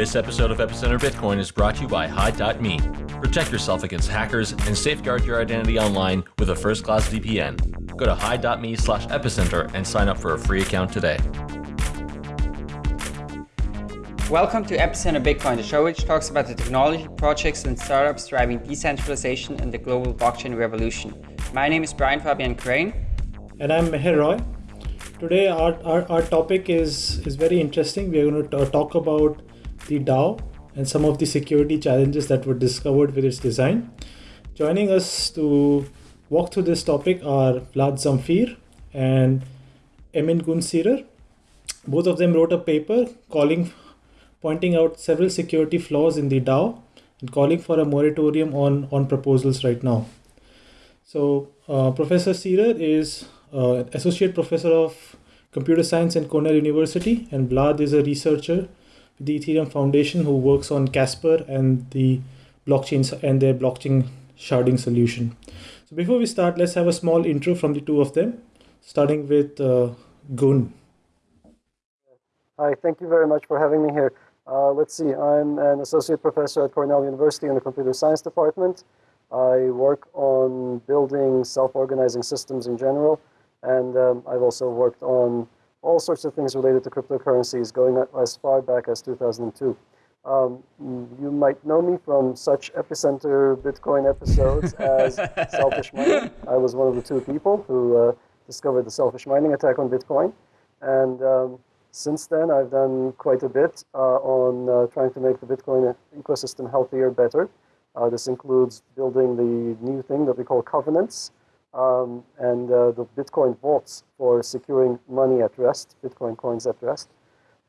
This episode of Epicenter Bitcoin is brought to you by Hide.me. Protect yourself against hackers and safeguard your identity online with a first-class VPN. Go to Hide.me slash epicenter and sign up for a free account today. Welcome to Epicenter Bitcoin, the show which talks about the technology, projects, and startups driving decentralization and the global blockchain revolution. My name is Brian Fabian Crain. And I'm Meher Roy. Today, our, our, our topic is, is very interesting. We are going to talk about the DAO and some of the security challenges that were discovered with its design. Joining us to walk through this topic are Vlad Zamfir and Emin Gün Sirer. Both of them wrote a paper calling, pointing out several security flaws in the DAO and calling for a moratorium on, on proposals right now. So, uh, Professor Sirer is uh, associate professor of computer science at Cornell University, and Vlad is a researcher the Ethereum Foundation who works on Casper and the blockchains and their blockchain sharding solution. So before we start, let's have a small intro from the two of them, starting with uh, Gun. Hi, thank you very much for having me here. Uh, let's see, I'm an associate professor at Cornell University in the computer science department. I work on building self-organizing systems in general and um, I've also worked on all sorts of things related to cryptocurrencies going as far back as 2002. Um, you might know me from such epicenter Bitcoin episodes as selfish mining. I was one of the two people who uh, discovered the selfish mining attack on Bitcoin. And um, since then, I've done quite a bit uh, on uh, trying to make the Bitcoin ecosystem healthier, better. Uh, this includes building the new thing that we call covenants, um, and uh, the Bitcoin vaults for securing money at rest, Bitcoin coins at rest.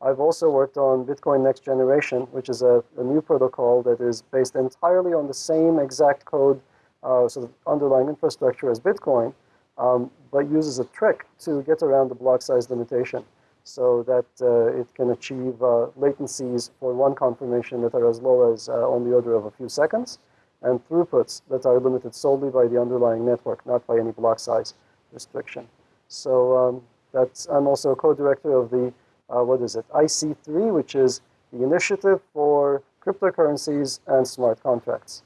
I've also worked on Bitcoin Next Generation, which is a, a new protocol that is based entirely on the same exact code, uh, sort of underlying infrastructure as Bitcoin, um, but uses a trick to get around the block size limitation so that uh, it can achieve uh, latencies for one confirmation that are as low as uh, on the order of a few seconds and throughputs that are limited solely by the underlying network, not by any block size restriction. So um, that's, I'm also a co-director of the, uh, what is it, IC3, which is the Initiative for Cryptocurrencies and Smart Contracts.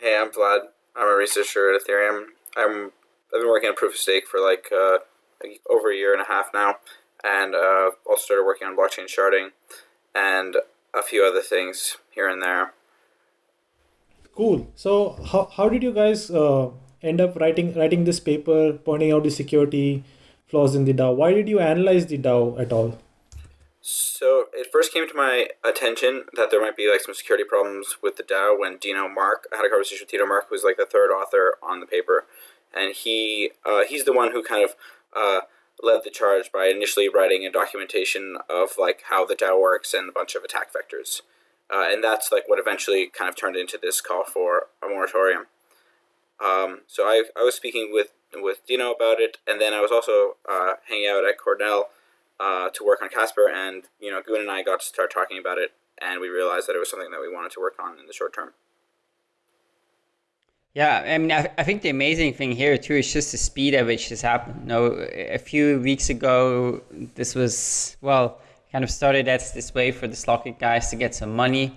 Hey, I'm Vlad. I'm a researcher at Ethereum. I'm, I've been working on proof of stake for like, uh, over a year and a half now, and uh, also started working on blockchain sharding and a few other things here and there. Cool. So how, how did you guys uh, end up writing writing this paper, pointing out the security flaws in the DAO? Why did you analyze the DAO at all? So it first came to my attention that there might be like some security problems with the DAO when Dino Mark I had a conversation with Dino Mark, who's like the third author on the paper, and he uh, he's the one who kind of uh, led the charge by initially writing a documentation of like how the DAO works and a bunch of attack vectors. Uh, and that's like what eventually kind of turned into this call for a moratorium. Um, so I, I was speaking with, with Dino about it, and then I was also uh, hanging out at Cornell uh, to work on Casper, and you know, Gun and I got to start talking about it, and we realized that it was something that we wanted to work on in the short term. Yeah, I mean, I, I think the amazing thing here too is just the speed at which this happened. You know, a few weeks ago, this was well kind of started as this way for the Slock.it guys to get some money.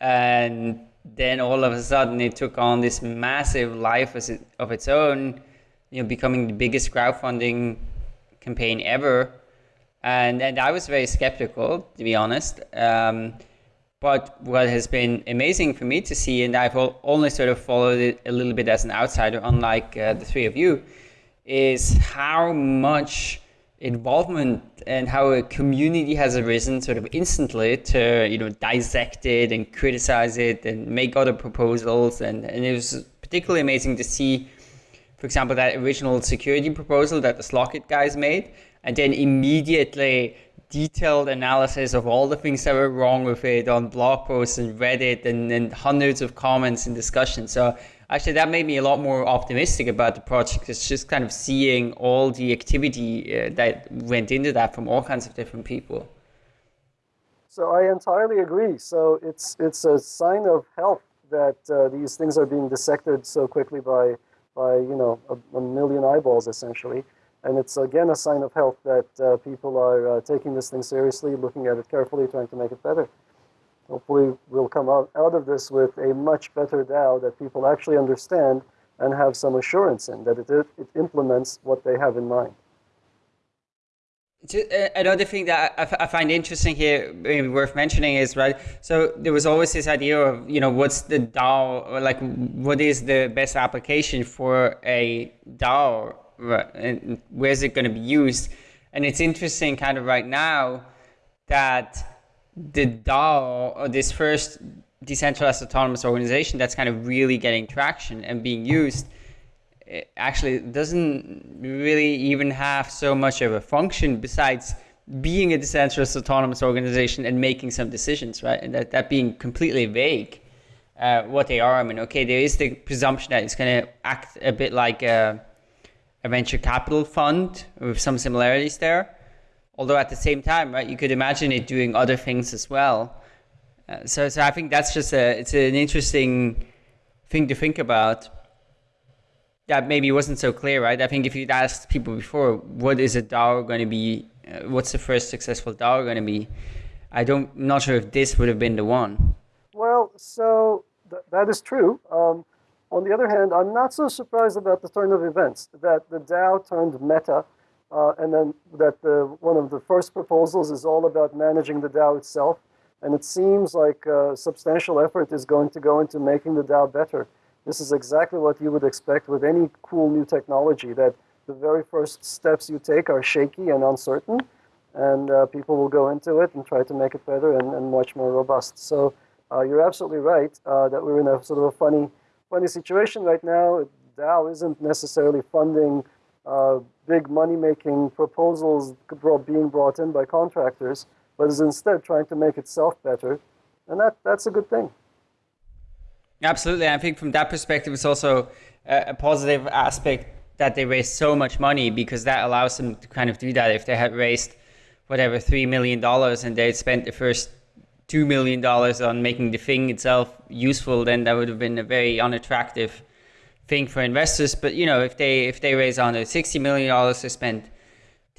And then all of a sudden it took on this massive life of its own, you know, becoming the biggest crowdfunding campaign ever. And, and I was very skeptical, to be honest. Um, but what has been amazing for me to see, and I've only sort of followed it a little bit as an outsider, unlike uh, the three of you, is how much involvement and how a community has arisen sort of instantly to you know dissect it and criticize it and make other proposals. And, and it was particularly amazing to see for example that original security proposal that the Slock.it guys made and then immediately detailed analysis of all the things that were wrong with it on blog posts and Reddit and, and hundreds of comments and discussions. So actually that made me a lot more optimistic about the project. It's just kind of seeing all the activity uh, that went into that from all kinds of different people. So I entirely agree. So it's it's a sign of health that uh, these things are being dissected so quickly by by you know a, a, million eyeballs essentially, and it's again a sign of health that uh, people are uh, taking this thing seriously, looking at it carefully, trying to make it better. Hopefully we'll come out, out of this with a much better DAO that people actually understand and have some assurance in, that it, it implements what they have in mind. Uh, another thing that I, find interesting here, worth mentioning, is right. So there was always this idea of you know what's the DAO, like what is the best application for a DAO, right? and where is it going to be used? And it's interesting, kind of right now, that the DAO, or this first decentralized autonomous organization, that's kind of really getting traction and being used actually doesn't really even have so much of a function besides being a decentralized autonomous organization and making some decisions, right? And that, that being completely vague uh, what they are. I mean, okay, there is the presumption that it's going to act a bit like a, a, venture capital fund with some similarities there. Although at the same time, right, you could imagine it doing other things as well. Uh, so, so I think that's just a, it's an interesting thing to think about that maybe wasn't so clear, right? I think if you'd asked people before, what is a DAO going to be? Uh, what's the first successful DAO going to be? I don't, I'm not sure if this would have been the one. Well, so th- that is true. Um, on the other hand, I'm not so surprised about the turn of events that the DAO turned meta, uh, and then that the, one of the first proposals is all about managing the DAO itself. And it seems like uh, substantial effort is going to go into making the DAO better. This is exactly what you would expect with any cool new technology, that the very first steps you take are shaky and uncertain, and uh, people will go into it and try to make it better and, and much more robust. So uh, you're absolutely right uh, that we're in a sort of a funny, funny situation right now. DAO isn't necessarily funding uh, big money-making proposals being brought in by contractors, but is instead trying to make itself better, and that, that's a good thing. Absolutely. I think from that perspective, it's also a, positive aspect that they raised so much money because that allows them to kind of do that. If they had raised whatever $3 million and they spent the first $2 million on making the thing itself useful, then that would have been a very unattractive thing for investors. But, you know, if they, if they raise under $60 million, they spend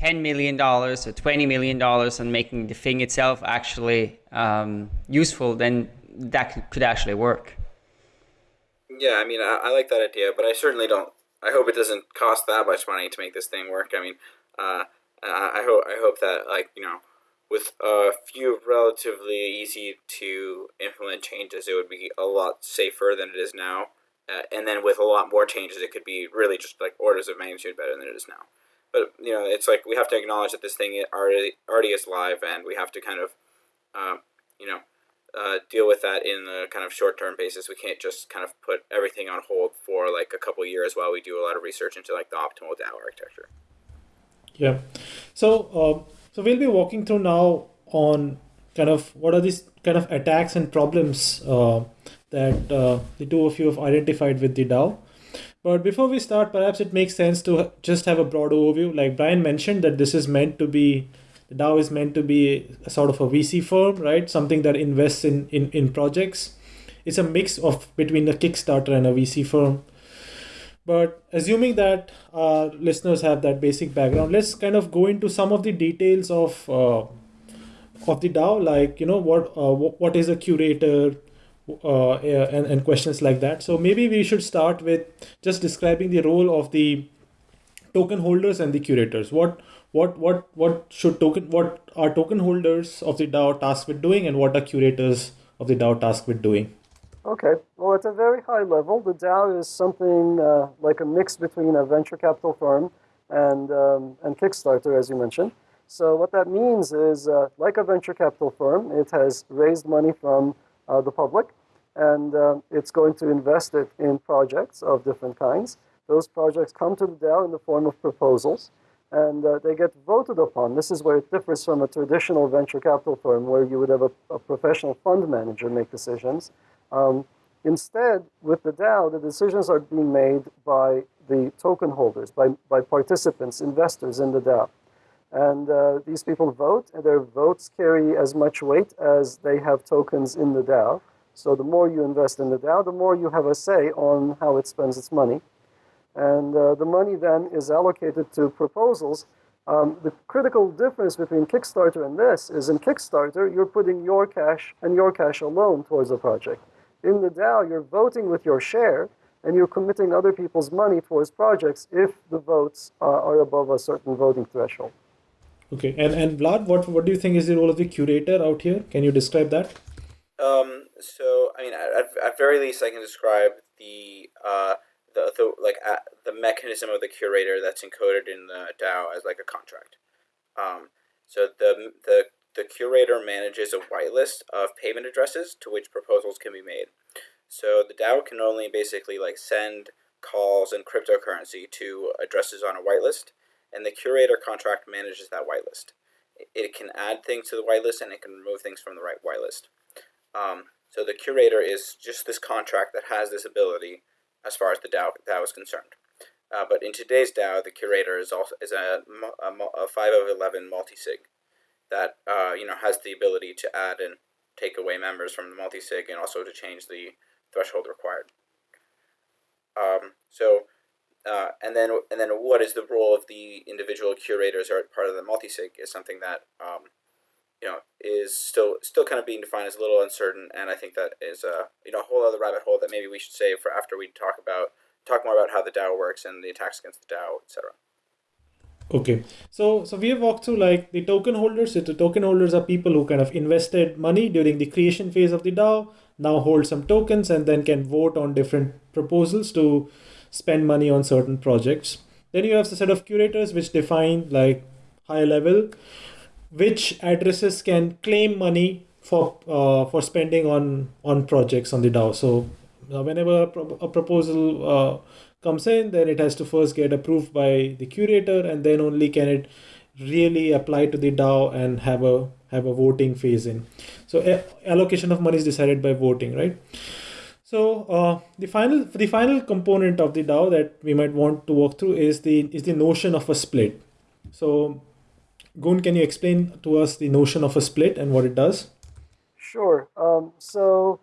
$10 million or $20 million on making the thing itself actually um, useful, then that could actually work. Yeah, I mean, I, I like that idea, but I certainly don't. I hope it doesn't cost that much money to make this thing work. I mean, uh, I, I hope I hope that like you know, with a few relatively easy to implement changes, it would be a lot safer than it is now. Uh, and then with a lot more changes, it could be really just like orders of magnitude better than it is now. But you know, it's like we have to acknowledge that this thing already already is live, and we have to kind of, um, you know, uh, deal with that in a kind of short term basis. We can't just kind of put everything on hold for like a couple years while we do a lot of research into like the optimal DAO architecture. Yeah. So uh, so we'll be walking through now on kind of what are these kind of attacks and problems uh, that uh, the two of you have identified with the DAO. But before we start, perhaps it makes sense to just have a broad overview. Like Brian mentioned, that this is meant to be the DAO is meant to be a sort of a VC firm, right? Something that invests in, in, in projects. It's a mix of between a Kickstarter and a VC firm. But assuming that our listeners have that basic background, let's kind of go into some of the details of uh, of the DAO, like you know what uh, what is a curator, uh, and and questions like that. So maybe we should start with just describing the role of the token holders and the curators. What what what what should token what are token holders of the DAO tasked with doing and what are curators of the DAO tasked with doing? Okay, well, at a very high level, the DAO is something uh, like a mix between a venture capital firm and um, and Kickstarter, as you mentioned. So what that means is, uh, like a venture capital firm, it has raised money from uh, the public, and uh, it's going to invest it in projects of different kinds. Those projects come to the DAO in the form of proposals and uh, they get voted upon. This is where it differs from a traditional venture capital firm where you would have a, a professional fund manager make decisions. Um, instead, with the DAO, the decisions are being made by the token holders, by, by participants, investors in the DAO. And uh, these people vote, and their votes carry as much weight as they have tokens in the DAO. So the more you invest in the DAO, the more you have a say on how it spends its money. And uh, the money then is allocated to proposals Um, the critical difference between Kickstarter and this is in Kickstarter, you're putting your cash and your cash alone towards a project. In the DAO, you're voting with your share and you're committing other people's money towards projects if the votes uh, are above a certain voting threshold. Okay, and, and Vlad, what, what do you think is the role of the curator out here? Can you describe that? Um, so, I mean, at, at very least, I can describe the uh, the, the like uh, the mechanism of the curator that's encoded in the DAO as like a contract. Um, so the the the curator manages a whitelist of payment addresses to which proposals can be made. So the DAO can only basically like send calls and cryptocurrency to addresses on a whitelist, and the curator contract manages that whitelist. It can add things to the whitelist and it can remove things from the right whitelist. Um, so the curator is just this contract that has this ability as far as the DAO, DAO is concerned. Uh, but in today's DAO, the curator is also is a, a, a 5 of 11 multi-sig that uh, you know has the ability to add and take away members from the multi-sig and also to change the threshold required. Um, so, uh, and then and then what is the role of the individual curators or part of the multi-sig is something that um, you know is still still kind of being defined as a little uncertain, and I think that is a you know a whole other rabbit hole that maybe we should save for after we talk about talk more about how the DAO works and the attacks against the DAO, etc. Okay, so so we have walked through like the token holders. So the token holders are people who kind of invested money during the creation phase of the DAO, now hold some tokens, and then can vote on different proposals to spend money on certain projects. Then you have the set of curators which define like high level which addresses can claim money for uh, for spending on on projects on the DAO. So uh, whenever a, pro- a proposal uh, comes in, then it has to first get approved by the curator, and then only can it really apply to the DAO and have a have a voting phase in. So allocation of money is decided by voting, right? So uh, the final the final component of the DAO that we might want to walk through is the is the notion of a split. So Gun, can you explain to us the notion of a split and what it does? Sure. Um, so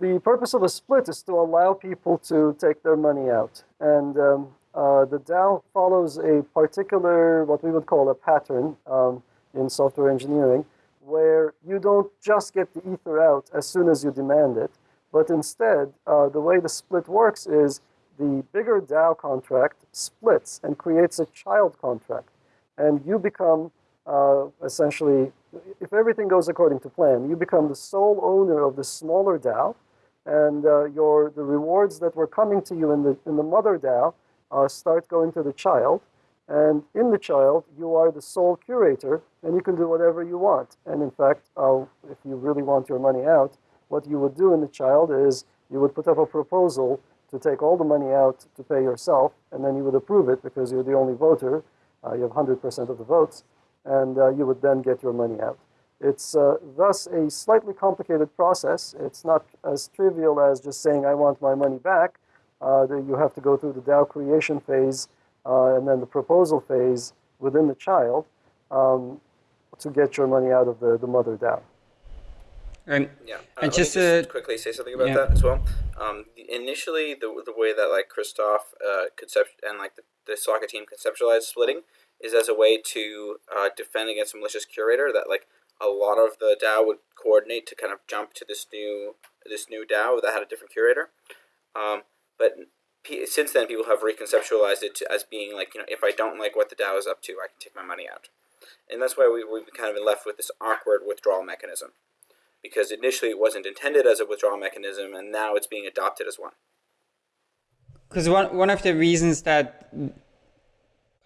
the purpose of a split is to allow people to take their money out. And um, uh, the DAO follows a particular, what we would call a pattern um, in software engineering, where you don't just get the ether out as soon as you demand it, but instead, uh, the way the split works is the bigger DAO contract splits and creates a child contract and you become uh, essentially, if everything goes according to plan, you become the sole owner of the smaller DAO, and uh, your the rewards that were coming to you in the in the mother DAO uh, start going to the child, and in the child you are the sole curator, and you can do whatever you want. And in fact, uh, if you really want your money out, what you would do in the child is you would put up a proposal to take all the money out to pay yourself, and then you would approve it because you're the only voter you have 100% of the votes, and uh, you would then get your money out. It's uh, thus a slightly complicated process. It's not as trivial as just saying, I want my money back. you have to go through the DAO creation phase and then the proposal phase within the child um, to get your money out of the, the mother DAO. And, yeah, uh, and just, to quickly say something about yeah. that as well. Um, initially, the, the way that like Christoph uh, concept and like the, the it team conceptualized splitting is as a way to uh, defend against a malicious curator. That like a lot of the DAO would coordinate to kind of jump to this new this new DAO that had a different curator. Um, but since then, people have reconceptualized it to, as being like you know if I don't like what the DAO is up to, I can take my money out, and that's why we we've kind of been left with this awkward withdrawal mechanism because initially it wasn't intended as a withdrawal mechanism and now it's being adopted as one. Because one, one of the reasons that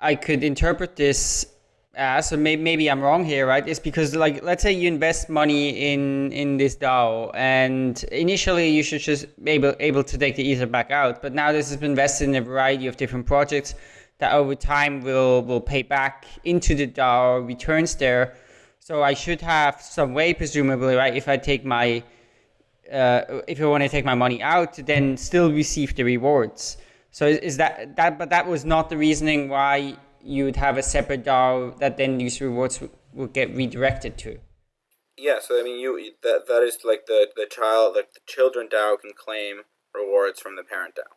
I could interpret this as, or maybe, maybe I'm wrong here, right, is because like let's say you invest money in in this DAO and initially you should just be able, able to take the ether back out, but now this has been invested in a variety of different projects that over time will will pay back into the DAO returns there so I should have some way, presumably, right? If I take my, uh, if I want to take my money out, then still receive the rewards. So is that that? But that was not the reasoning why you would have a separate DAO that then these rewards would get redirected to. Yeah. So I mean, you that that is like the the child, like the children DAO can claim rewards from the parent DAO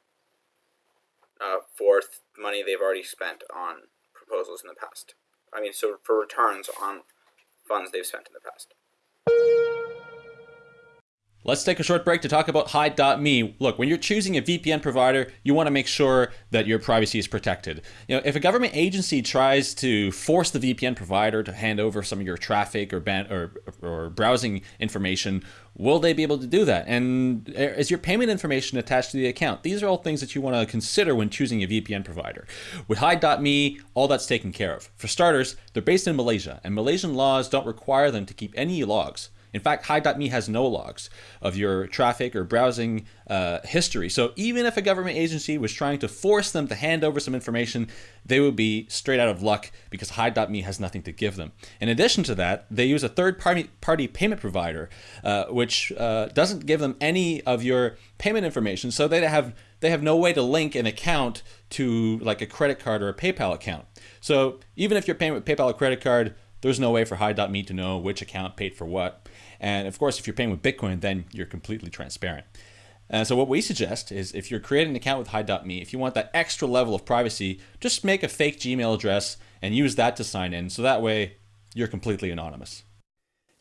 uh, for money they've already spent on proposals in the past. I mean, so for returns on funds they've spent in the past. Let's take a short break to talk about Hide.me. Look, when you're choosing a VPN provider, you want to make sure that your privacy is protected. You know, if a government agency tries to force the VPN provider to hand over some of your traffic or ban- or, or browsing information, will they be able to do that? And uh, is your payment information attached to the account? These are all things that you want to consider when choosing a VPN provider. With Hide.me, all that's taken care of. For starters, they're based in Malaysia, and Malaysian laws don't require them to keep any logs. In fact, Hide.me has no logs of your traffic or browsing uh, history. So even if a government agency was trying to force them to hand over some information, they would be straight out of luck because Hide.me has nothing to give them. In addition to that, they use a third party, payment provider, uh, which uh, doesn't give them any of your payment information. So they have they have no way to link an account to like a credit card or a PayPal account. So even if you're paying with PayPal or credit card, there's no way for Hide.me to know which account paid for what. And of course, if you're paying with Bitcoin, then you're completely transparent. Uh, so what we suggest is if you're creating an account with Hide.me, if you want that extra level of privacy, just make a fake Gmail address and use that to sign in. So that way you're completely anonymous.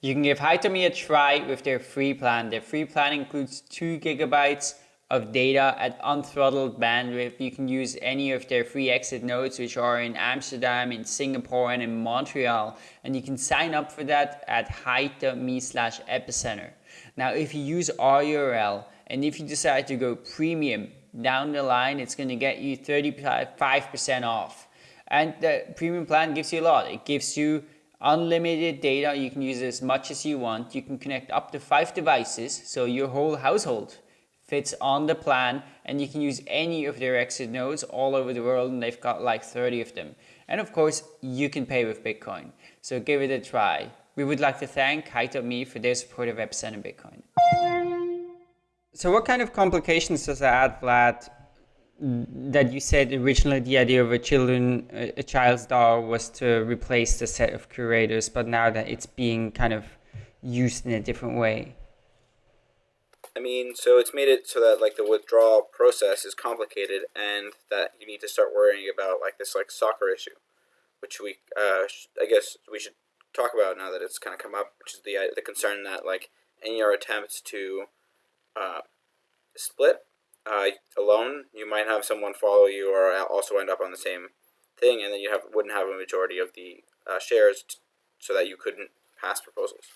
You can give Hide.me a try with their free plan. Their free plan includes two gigabytes of data at unthrottled bandwidth. You can use any of their free exit nodes, which are in Amsterdam, in Singapore, and in Montreal. And you can sign up for that at hide.me slash epicenter. Now, if you use our URL and if you decide to go premium down the line, it's going to get you 35% off. And the premium plan gives you a lot. It gives you unlimited data. You can use as much as you want. You can connect up to five devices, so your whole household fits on the plan and you can use any of their exit nodes all over the world and they've got like 30 of them. And of course, you can pay with Bitcoin. So give it a try. We would like to thank Hide.me for their support of Epicenter Bitcoin. So what kind of complications does that add, Vlad? That you said originally the idea of a children, a child's DAO was to replace the set of curators, but now that it's being kind of used in a different way. I mean, so it's made it so that like the withdrawal process is complicated, and that you need to start worrying about like this like stalker issue, which we uh, I guess we should talk about now that it's kind of come up, which is the uh, the concern that like in your attempts to uh, split uh, alone, you might have someone follow you or also end up on the same thing, and then you have wouldn't have a majority of the uh, shares, so that you couldn't pass proposals.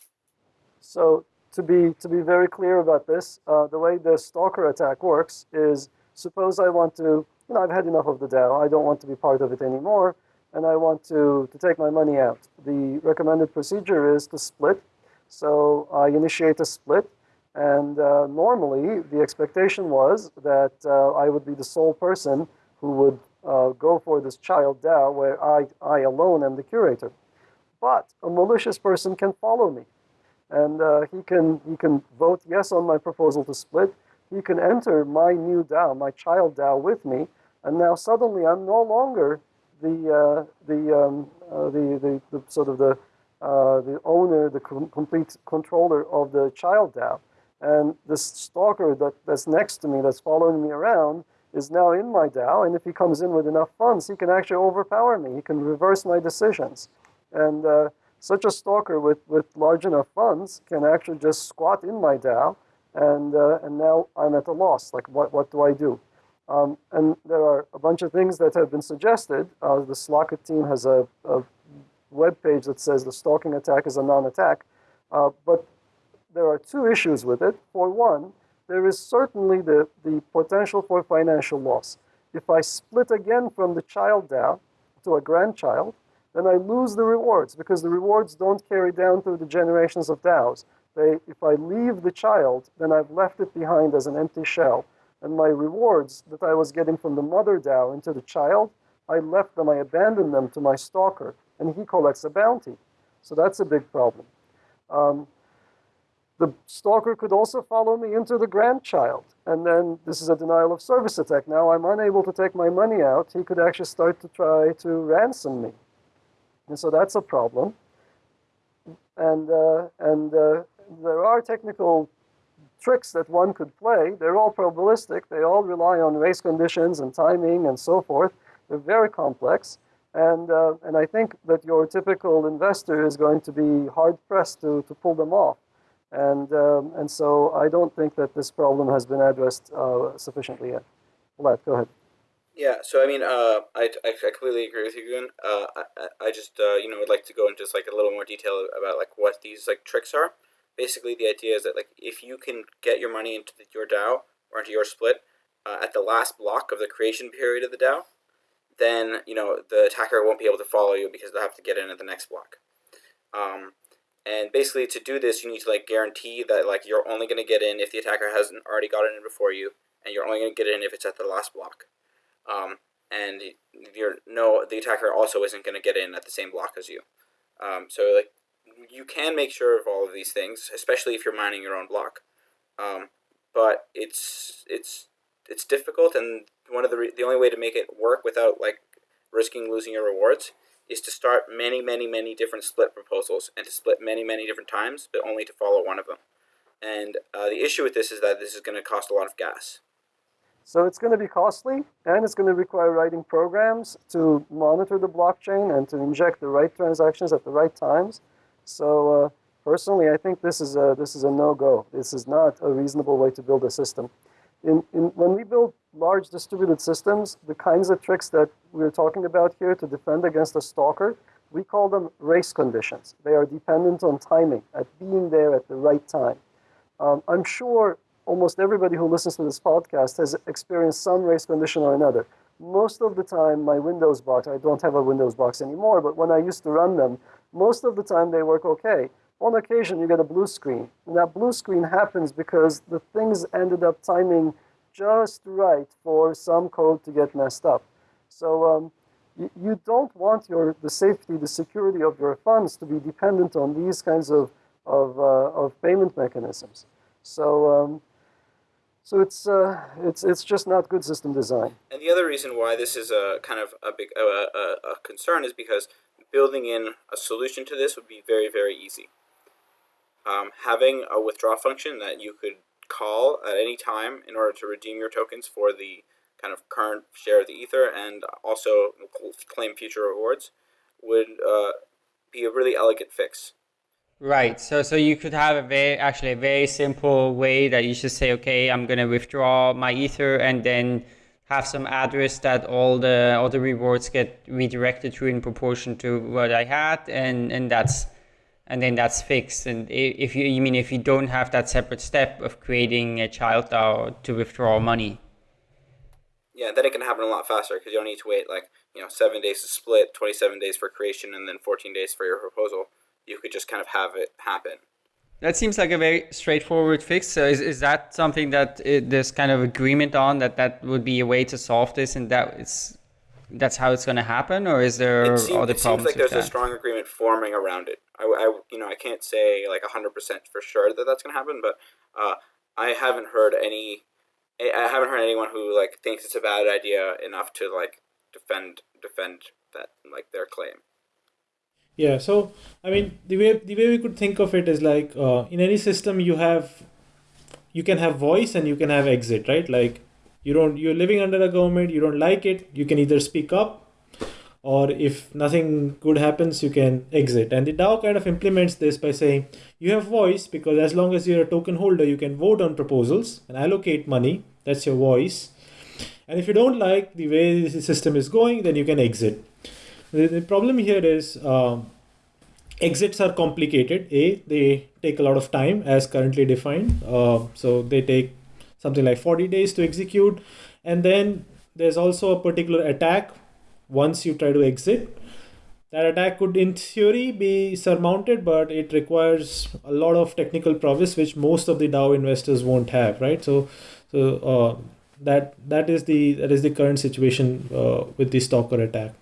So to be to be very clear about this, uh, the way the stalker attack works is suppose I want to, you know, I've had enough of the DAO. I don't want to be part of it anymore, and I want to to take my money out. The recommended procedure is to split. So I initiate a split, and uh, normally the expectation was that uh, I would be the sole person who would uh, go for this child DAO, where I I alone am the curator. But a malicious person can follow me and uh, he can he can vote yes on my proposal to split. He can enter my new DAO, my child DAO, with me, and now suddenly I'm no longer the uh, the, um, uh, the, the the sort of the uh, the owner, the com complete controller of the child DAO, and this stalker that, that's next to me, that's following me around, is now in my DAO, and if he comes in with enough funds, he can actually overpower me. He can reverse my decisions, and uh, such a stalker with, with large enough funds can actually just squat in my DAO, and, uh, and now I'm at a loss. Like, what, what do I do? Um, and there are a bunch of things that have been suggested. Uh, the Slock.it team has a, a web page that says the stalking attack is a non-attack. Uh, but there are two issues with it. For one, there is certainly the, the potential for financial loss. If I split again from the child DAO to a grandchild, then I lose the rewards because the rewards don't carry down through the generations of DAOs. They, if I leave the child, then I've left it behind as an empty shell. And my rewards that I was getting from the mother DAO into the child, I left them, I abandoned them to my stalker, and he collects a bounty. So that's a big problem. Um, the stalker could also follow me into the grandchild. And then this is a denial of service attack. Now I'm unable to take my money out. He could actually start to try to ransom me. And so that's a problem. And, uh, and uh, there are technical tricks that one could play. They're all probabilistic. They all rely on race conditions and timing and so forth. They're very complex. And, uh, and I think that your typical investor is going to be hard pressed to, to pull them off. And, um, and so I don't think that this problem has been addressed uh, sufficiently yet. Vlad, go ahead. Yeah, so I mean, uh, I, I, completely agree with you, Gun. Uh, I, I just, uh, you know, would like to go into just like a little more detail about like what these like tricks are. Basically, the idea is that like if you can get your money into the, your DAO or into your split uh, at the last block of the creation period of the DAO, then you know the attacker won't be able to follow you because they'll have to get in at the next block. Um, and basically, to do this, you need to like guarantee that like you're only going to get in if the attacker hasn't already gotten in before you, and you're only going to get in if it's at the last block. Um, and you're no, the attacker also isn't going to get in at the same block as you. Um, so like you can make sure of all of these things, especially if you're mining your own block. Um, but it's it's it's difficult, and one of the the only way to make it work without like risking losing your rewards is to start many many many different split proposals and to split many many different times, but only to follow one of them. And uh, the issue with this is that this is going to cost a lot of gas. So it's going to be costly, and it's going to require writing programs to monitor the blockchain and to inject the right transactions at the right times. So uh, personally, I think this is a this is a no-go. This is not a reasonable way to build a system. In, in, when we build large distributed systems, the kinds of tricks that we're talking about here to defend against a stalker, we call them race conditions. They are dependent on timing, at being there at the right time. Um, I'm sure almost everybody who listens to this podcast has experienced some race condition or another. Most of the time, my Windows box, I don't have a Windows box anymore, but when I used to run them, most of the time they work okay. On occasion, you get a blue screen. And that blue screen happens because the things ended up timing just right for some code to get messed up. So um, you, you don't want your, the safety, the security of your funds to be dependent on these kinds of, of, uh, of payment mechanisms. So um, so it's uh, it's it's just not good system design. And the other reason why this is a kind of a big a, a, a concern is because building in a solution to this would be very very easy. Um, having a withdraw function that you could call at any time in order to redeem your tokens for the kind of current share of the ether and also claim future rewards would uh, be a really elegant fix. Right. So so you could have a very actually a very simple way that you just say, okay, I'm gonna withdraw my ether and then have some address that all the all the rewards get redirected to in proportion to what I had, and and that's and then that's fixed. And if you you mean if you don't have that separate step of creating a child DAO to withdraw money. Yeah, then it can happen a lot faster because you don't need to wait like you know seven days to split, twenty seven days for creation, and then fourteen days for your proposal you could just kind of have it happen. That seems like a very straightforward fix. So is, is that something that it, there's kind of agreement on that that would be a way to solve this and that it's that's how it's going to happen or is there it seems, other it problems seems like there's that? a strong agreement forming around it. I, I, you know I can't say like 100% for sure that that's going to happen, but uh, I haven't heard any I haven't heard anyone who like thinks it's a bad idea enough to like defend defend that like their claim. Yeah, so I mean the way the way we could think of it is like uh, in any system you have you can have voice and you can have exit, right? Like you don't you're living under a government, you don't like it, you can either speak up or if nothing good happens you can exit. And the dao kind of implements this by saying you have voice because as long as you're a token holder you can vote on proposals and allocate money. That's your voice. And if you don't like the way the system is going then you can exit the, the problem here is uh, exits are complicated. A, they take a lot of time as currently defined. Uh, so they take something like 40 days to execute. And then there's also a particular attack once you try to exit. That attack could, in theory, be surmounted, but it requires a lot of technical prowess, which most of the DAO investors won't have, right? So, so uh, that that is the that is the current situation uh, with the stalker attack.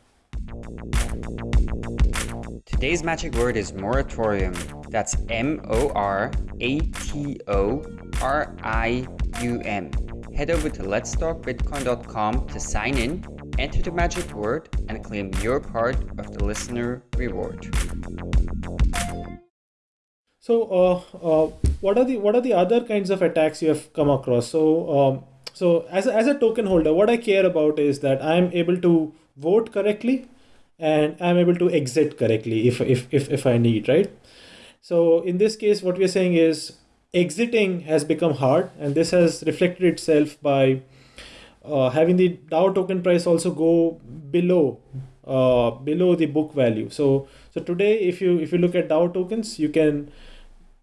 Today's magic word is moratorium. That's M O R A T O R I U M. Head over to letstalkbitcoin.com to sign in, enter the magic word, and claim your part of the listener reward. So, uh, uh, what are the what are the other kinds of attacks you have come across? So, um, so as a, as a token holder, what I care about is that I am able to vote correctly and I'm able to exit correctly if if if, if I need, right? So in this case, what we're saying is exiting has become hard, and this has reflected itself by uh, having the DAO token price also go below uh, below the book value. So so today, if you if you look at DAO tokens, you can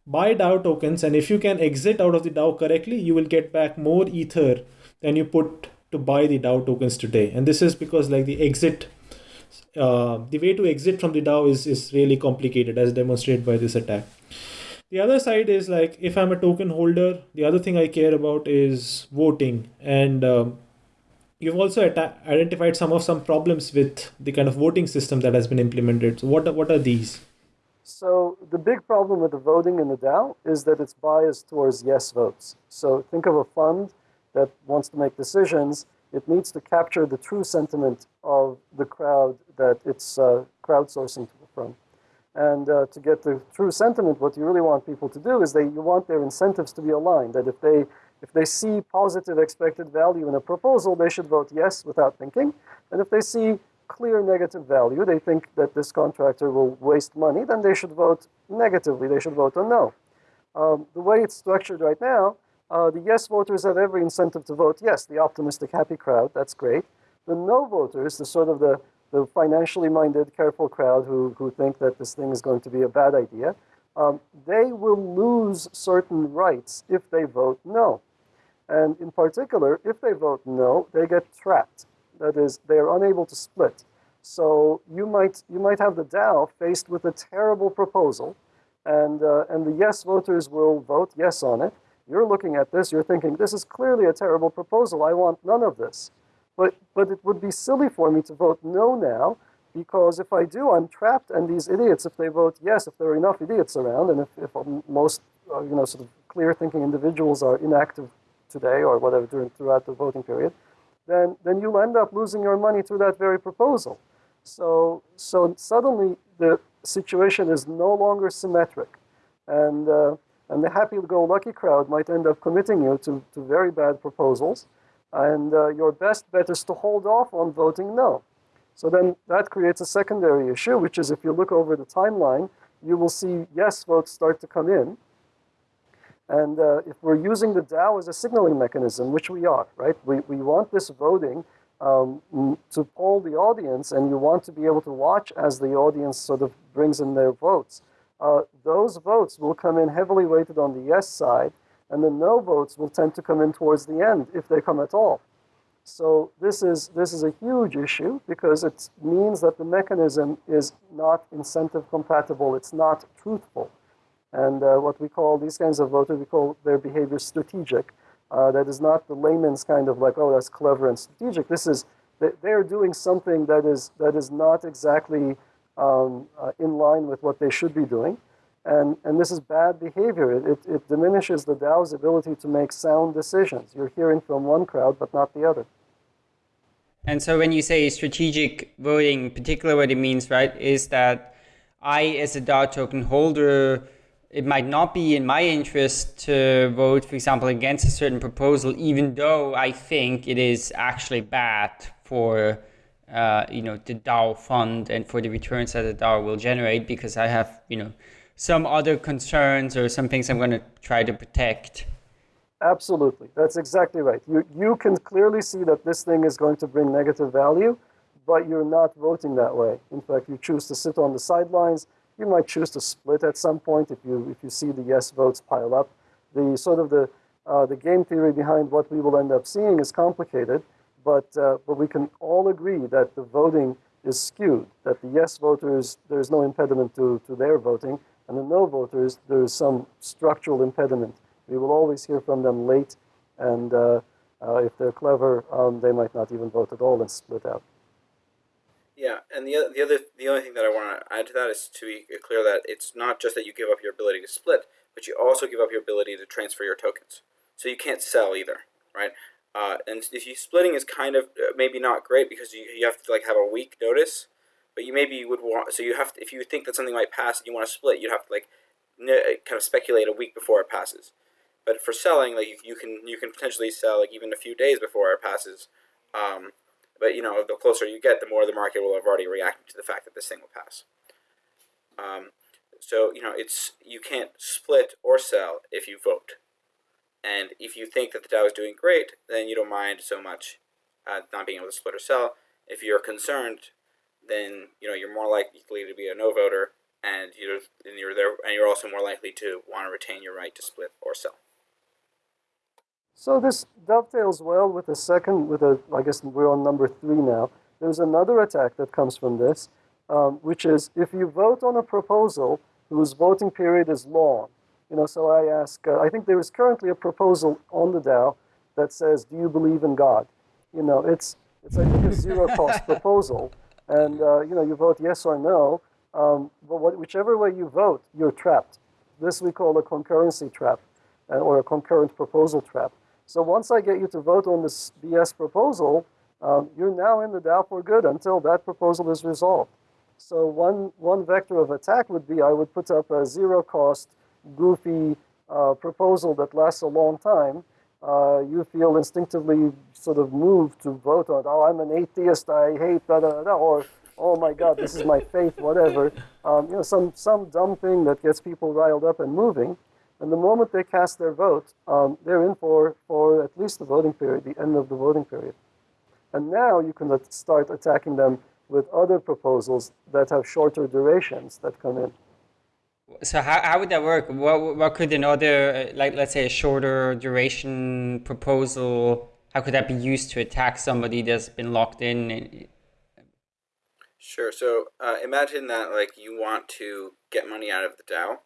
buy DAO tokens, and if you can exit out of the DAO correctly, you will get back more ether than you put to buy the DAO tokens today. And this is because like the exit, uh, the way to exit from the DAO is is really complicated, as demonstrated by this attack. The other side is like if I'm a token holder, the other thing I care about is voting and um, you've also identified some of some problems with the kind of voting system that has been implemented. So what what are these? So the big problem with the voting in the DAO is that it's biased towards yes votes. So think of a fund that wants to make decisions. It needs to capture the true sentiment of the crowd that it's uh, crowdsourcing from. And uh, to get the true sentiment, what you really want people to do is they you want their incentives to be aligned. That if they if they see positive expected value in a proposal, they should vote yes without thinking. And if they see clear negative value, they think that this contractor will waste money, then they should vote negatively. They should vote on no. Um, the way it's structured right now, uh, the yes voters have every incentive to vote yes, the optimistic, happy crowd, that's great. The no voters, the sort of the, the financially minded, careful crowd who, who think that this thing is going to be a bad idea, um, they will lose certain rights if they vote no. And in particular, if they vote no, they get trapped. That is, they are unable to split. So you might, you might have the DAO faced with a terrible proposal, and, uh, and the yes voters will vote yes on it. You're looking at this, you're thinking, this is clearly a terrible proposal. I want none of this. But, but it would be silly for me to vote no now, because if I do, I'm trapped, and these idiots, if they vote yes, if there are enough idiots around, and if, if most uh, you know, sort of clear-thinking individuals are inactive today or whatever during, throughout the voting period, then, then you'll end up losing your money through that very proposal. So, so suddenly the situation is no longer symmetric. And, uh, and the happy-go-lucky crowd might end up committing you to, to very bad proposals. And uh, your best bet is to hold off on voting no. So then that creates a secondary issue, which is if you look over the timeline, you will see yes votes start to come in. And uh, if we're using the DAO as a signaling mechanism, which we are, right? We, we want this voting um, to poll the audience, and you want to be able to watch as the audience sort of brings in their votes. Uh, those votes will come in heavily weighted on the yes side, and the no votes will tend to come in towards the end, if they come at all. So this is, this is a huge issue because it means that the mechanism is not incentive compatible, it's not truthful. And uh, what we call these kinds of voters, we call their behavior strategic. Uh, that is not the layman's kind of like, oh, that's clever and strategic. This is, they're doing something that is, that is not exactly um, uh, in line with what they should be doing. And, and this is bad behavior. It, it, it diminishes the DAO's ability to make sound decisions. You're hearing from one crowd, but not the other. And so when you say strategic voting, particularly what it means, right, is that I, as a DAO token holder, it might not be in my interest to vote, for example, against a certain proposal, even though I think it is actually bad for uh, you know the DAO fund and for the returns that the DAO will generate, because I have you know some other concerns or some things I'm going to try to protect. Absolutely, that's exactly right. You you can clearly see that this thing is going to bring negative value, but you're not voting that way. In fact, you choose to sit on the sidelines you might choose to split at some point if you, if you see the yes votes pile up. The sort of the, uh, the game theory behind what we will end up seeing is complicated, but, uh, but we can all agree that the voting is skewed, that the yes voters, there's no impediment to, to their voting, and the no voters, there's some structural impediment. We will always hear from them late, and uh, uh if they're clever, um, they might not even vote at all and split out. Yeah, and the the other the only thing that I want to add to that is to be clear that it's not just that you give up your ability to split, but you also give up your ability to transfer your tokens. So you can't sell either, right? Uh, and if you splitting is kind of uh, maybe not great because you, you have to like have a week notice, but you maybe would want so you have to, if you think that something might pass and you want to split, you'd have to like kind of speculate a week before it passes. But for selling, like you, you can you can potentially sell like even a few days before it passes. Um, but you know, the closer you get, the more the market will have already reacted to the fact that this thing will pass. Um, so you know, it's you can't split or sell if you vote, and if you think that the DAO is doing great, then you don't mind so much uh, not being able to split or sell. If you're concerned, then you know you're more likely to be a no voter, and you're and you're there, and you're also more likely to want to retain your right to split or sell. So this dovetails well with the second, with a, I guess we're on number three now. There's another attack that comes from this, um, which is if you vote on a proposal whose voting period is long. You know, so I ask, uh, I think there is currently a proposal on the DAO that says, do you believe in God? You know, it's, it's I think a zero cost proposal. And, uh, you know, you vote yes or no. Um, but what, whichever way you vote, you're trapped. This we call a concurrency trap uh, or a concurrent proposal trap. So once I get you to vote on this BS proposal, um, you're now in the DAO for good until that proposal is resolved. So one, one vector of attack would be I would put up a zero cost, goofy uh, proposal that lasts a long time. Uh, you feel instinctively sort of moved to vote on, oh, I'm an atheist, I hate da da da, or oh my God, this is my faith, whatever. Um, you know, some, some dumb thing that gets people riled up and moving. And the moment they cast their vote, um, they're in for, for at least the voting period, the end of the voting period. And now you can start attacking them with other proposals that have shorter durations that come in. So how, how would that work? What, what could another, like let's say a shorter duration proposal, how could that be used to attack somebody that's been locked in? Sure. So uh, imagine that like you want to get money out of the DAO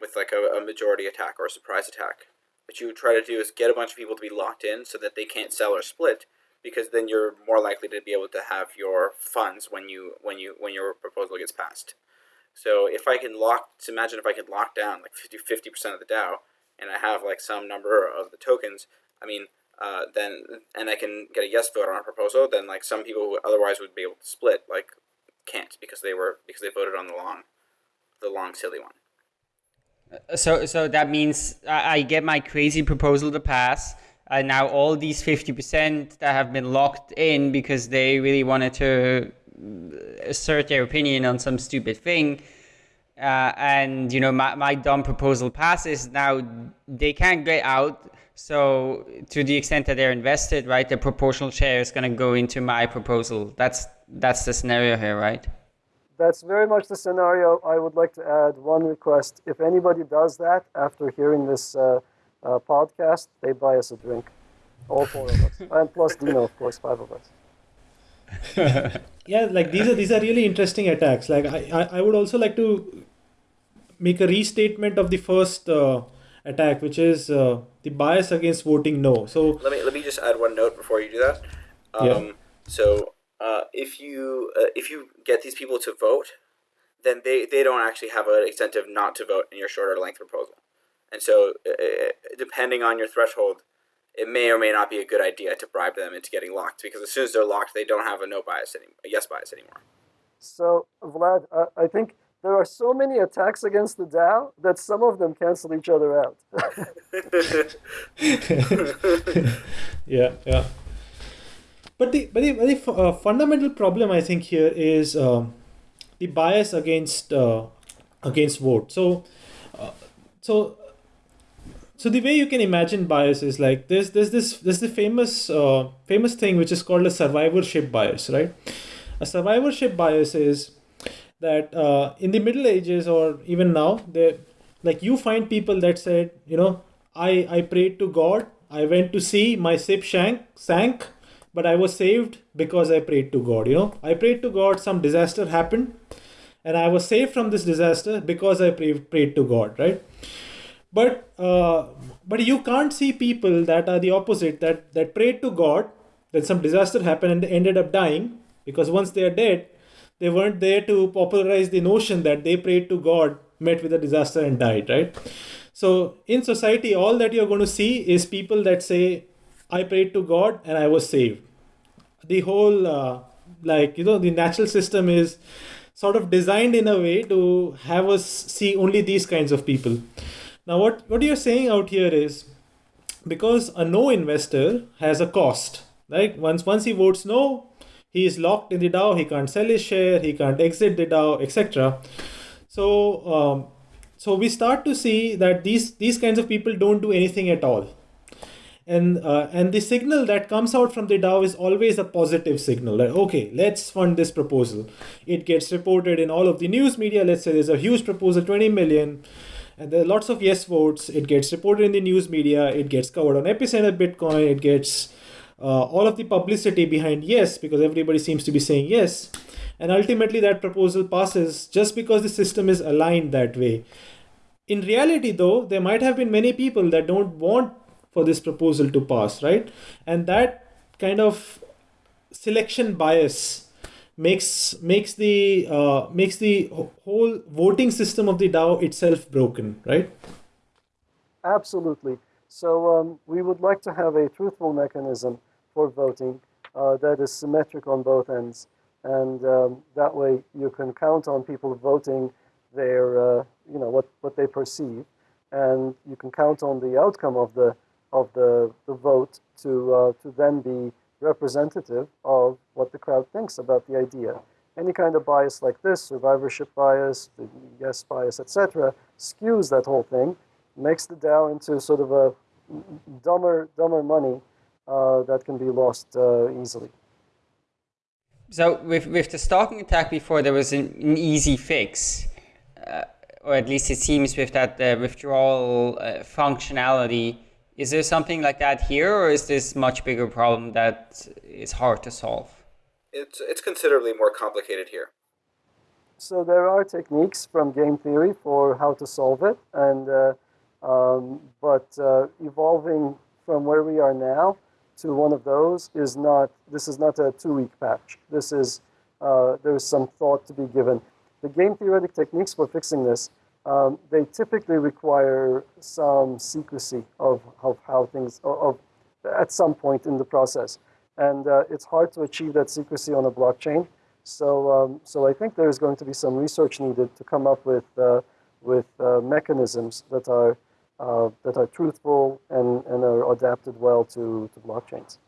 with like a, a majority attack or a surprise attack. What you try to do is get a bunch of people to be locked in so that they can't sell or split, because then you're more likely to be able to have your funds when you when you when your proposal gets passed. So if I can lock, imagine if I could lock down like 50 percent of the DAO, and I have like some number of the tokens. I mean, uh, then and I can get a yes vote on a proposal. Then like some people who otherwise would be able to split like can't because they were because they voted on the long, the long silly one. So, so that means I, get my crazy proposal to pass. And now all these 50% that have been locked in because they really wanted to assert their opinion on some stupid thing. Uh, and, you know, my, my dumb proposal passes. Now they can't get out. So to the extent that they're invested, right, the proportional share is going to go into my proposal. That's, that's the scenario here, right? that's very much the scenario. I would like to add one request. If anybody does that after hearing this uh, uh, podcast, they buy us a drink. All four of us. and plus Dino, of course, five of us. Yeah, like these are these are really interesting attacks. Like I, I, I would also like to make a restatement of the first uh, attack, which is uh, the bias against voting no. So let me let me just add one note before you do that. Um, yeah. So uh, if you uh, if you get these people to vote, then they, they don't actually have an incentive not to vote in your shorter length proposal. And so, uh, uh, depending on your threshold, it may or may not be a good idea to bribe them into getting locked because as soon as they're locked, they don't have a no bias anymore, a yes bias anymore. So, Vlad, uh, I think there are so many attacks against the DAO that some of them cancel each other out. yeah, yeah. But the but the, the uh, fundamental problem I think here is uh, the bias against uh, against vote. So uh, so so the way you can imagine bias is like there's there's this there's the famous uh, famous thing which is called a survivorship bias, right? A survivorship bias is that uh, in the Middle Ages or even now, they like you find people that said, you know, I I prayed to God, I went to sea, my ship sank sank but I was saved because I prayed to God. You know, I prayed to God, some disaster happened, and I was saved from this disaster because I prayed, prayed to God, right? But uh, but you can't see people that are the opposite that that prayed to God, then some disaster happened and they ended up dying because once they are dead, they weren't there to popularize the notion that they prayed to God, met with a disaster and died, right? So in society, all that you're going to see is people that say, I prayed to God and I was saved. The whole, uh, like, you know, the natural system is sort of designed in a way to have us see only these kinds of people. Now, what, what you're saying out here is because a no investor has a cost, right? Once, once he votes no, he is locked in the DAO. He can't sell his share. He can't exit the DAO, etc. So um, so we start to see that these these kinds of people don't do anything at all and uh, and the signal that comes out from the DAO is always a positive signal. Like, okay, let's fund this proposal. It gets reported in all of the news media. Let's say there's a huge proposal, 20 million, and there are lots of yes votes. It gets reported in the news media. It gets covered on Epicenter Bitcoin. It gets uh, all of the publicity behind yes because everybody seems to be saying yes, and ultimately that proposal passes just because the system is aligned that way. In reality, though, there might have been many people that don't want for this proposal to pass, right? And that kind of selection bias makes makes the uh, makes the whole voting system of the DAO itself broken, right? Absolutely. So um, we would like to have a truthful mechanism for voting uh, that is symmetric on both ends, and um, that way you can count on people voting their uh, you know what what they perceive, and you can count on the outcome of the of the, the vote to, uh, to then be representative of what the crowd thinks about the idea. Any kind of bias like this, survivorship bias, the yes bias, etc., skews that whole thing, makes the DAO into sort of a dumber, dumber money uh, that can be lost uh, easily. So with, with the stalking attack before, there was an, an easy fix, uh, or at least it seems with that uh, withdrawal uh, functionality is there something like that here, or is this much bigger problem that is hard to solve? It's it's considerably more complicated here. So there are techniques from game theory for how to solve it, and uh, um, but uh, evolving from where we are now to one of those is not. This is not a two-week patch. This is uh, there's some thought to be given. The game theoretic techniques for fixing this um, they typically require some secrecy of, of how things, of, at some point in the process. And uh, it's hard to achieve that secrecy on a blockchain. So, um, so I think there's going to be some research needed to come up with, uh, with uh, mechanisms that are, uh, that are truthful and, and are adapted well to, to blockchains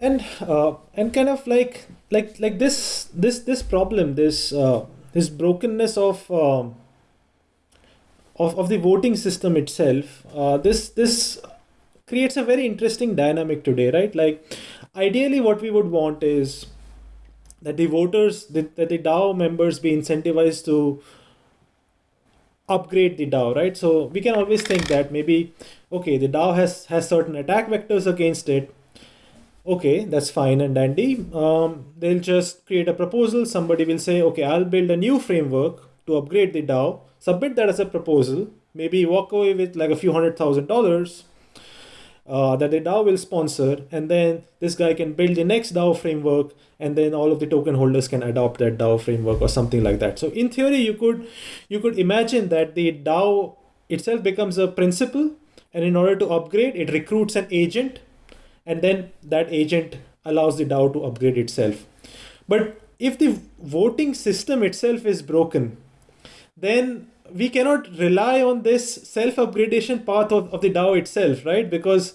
and uh, and kind of like like like this this this problem this uh, this brokenness of um, of, of the voting system itself, uh, this this creates a very interesting dynamic today, right? Like, ideally, what we would want is that the voters, that, that the DAO members be incentivized to upgrade the DAO, right? So we can always think that maybe, okay, the DAO has has certain attack vectors against it. Okay, that's fine and dandy. Um, they'll just create a proposal. Somebody will say, okay, I'll build a new framework to upgrade the DAO submit that as a proposal, maybe walk away with like a few hundred thousand dollars uh, that the DAO will sponsor, and then this guy can build the next DAO framework, and then all of the token holders can adopt that DAO framework or something like that. So in theory, you could you could imagine that the DAO itself becomes a principal, and in order to upgrade, it recruits an agent, and then that agent allows the DAO to upgrade itself. But if the voting system itself is broken, then we cannot rely on this self upgradation path of, of the DAO itself, right? Because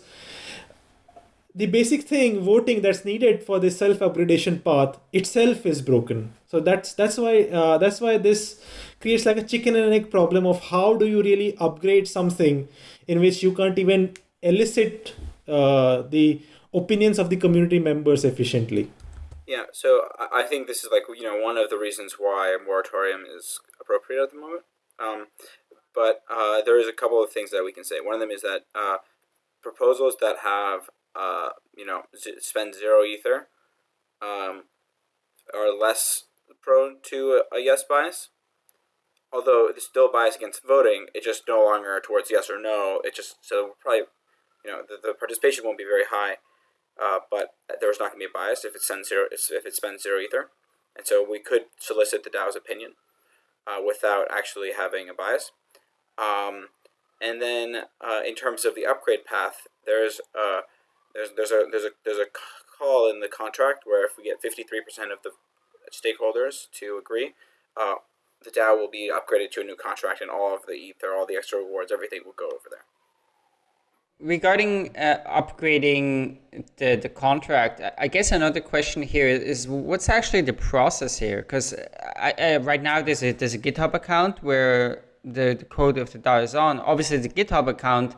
the basic thing voting that's needed for this self upgradation path itself is broken. So that's that's why uh, that's why this creates like a chicken and egg problem of how do you really upgrade something in which you can't even elicit uh, the opinions of the community members efficiently. Yeah, so I think this is like you know one of the reasons why moratorium is appropriate at the moment. Um, but uh, there is a couple of things that we can say. One of them is that uh, proposals that have uh, you know spend zero ether um, are less prone to a, yes bias. Although it's still bias against voting, it just no longer towards yes or no. It just so probably you know the, the participation won't be very high uh, but there's not going to be a bias if it sends zero if it spends zero ether, and so we could solicit the DAO's opinion uh, without actually having a bias. Um, and then uh, in terms of the upgrade path, there's uh, there's there's a there's a there's a call in the contract where if we get 53% of the stakeholders to agree, uh, the DAO will be upgraded to a new contract, and all of the ether, all the extra rewards, everything will go over there regarding uh, upgrading the, the contract, I guess another question here is what's actually the process here? Because right now there's a, there's a GitHub account where the, the code of the DAO is on. Obviously, the GitHub account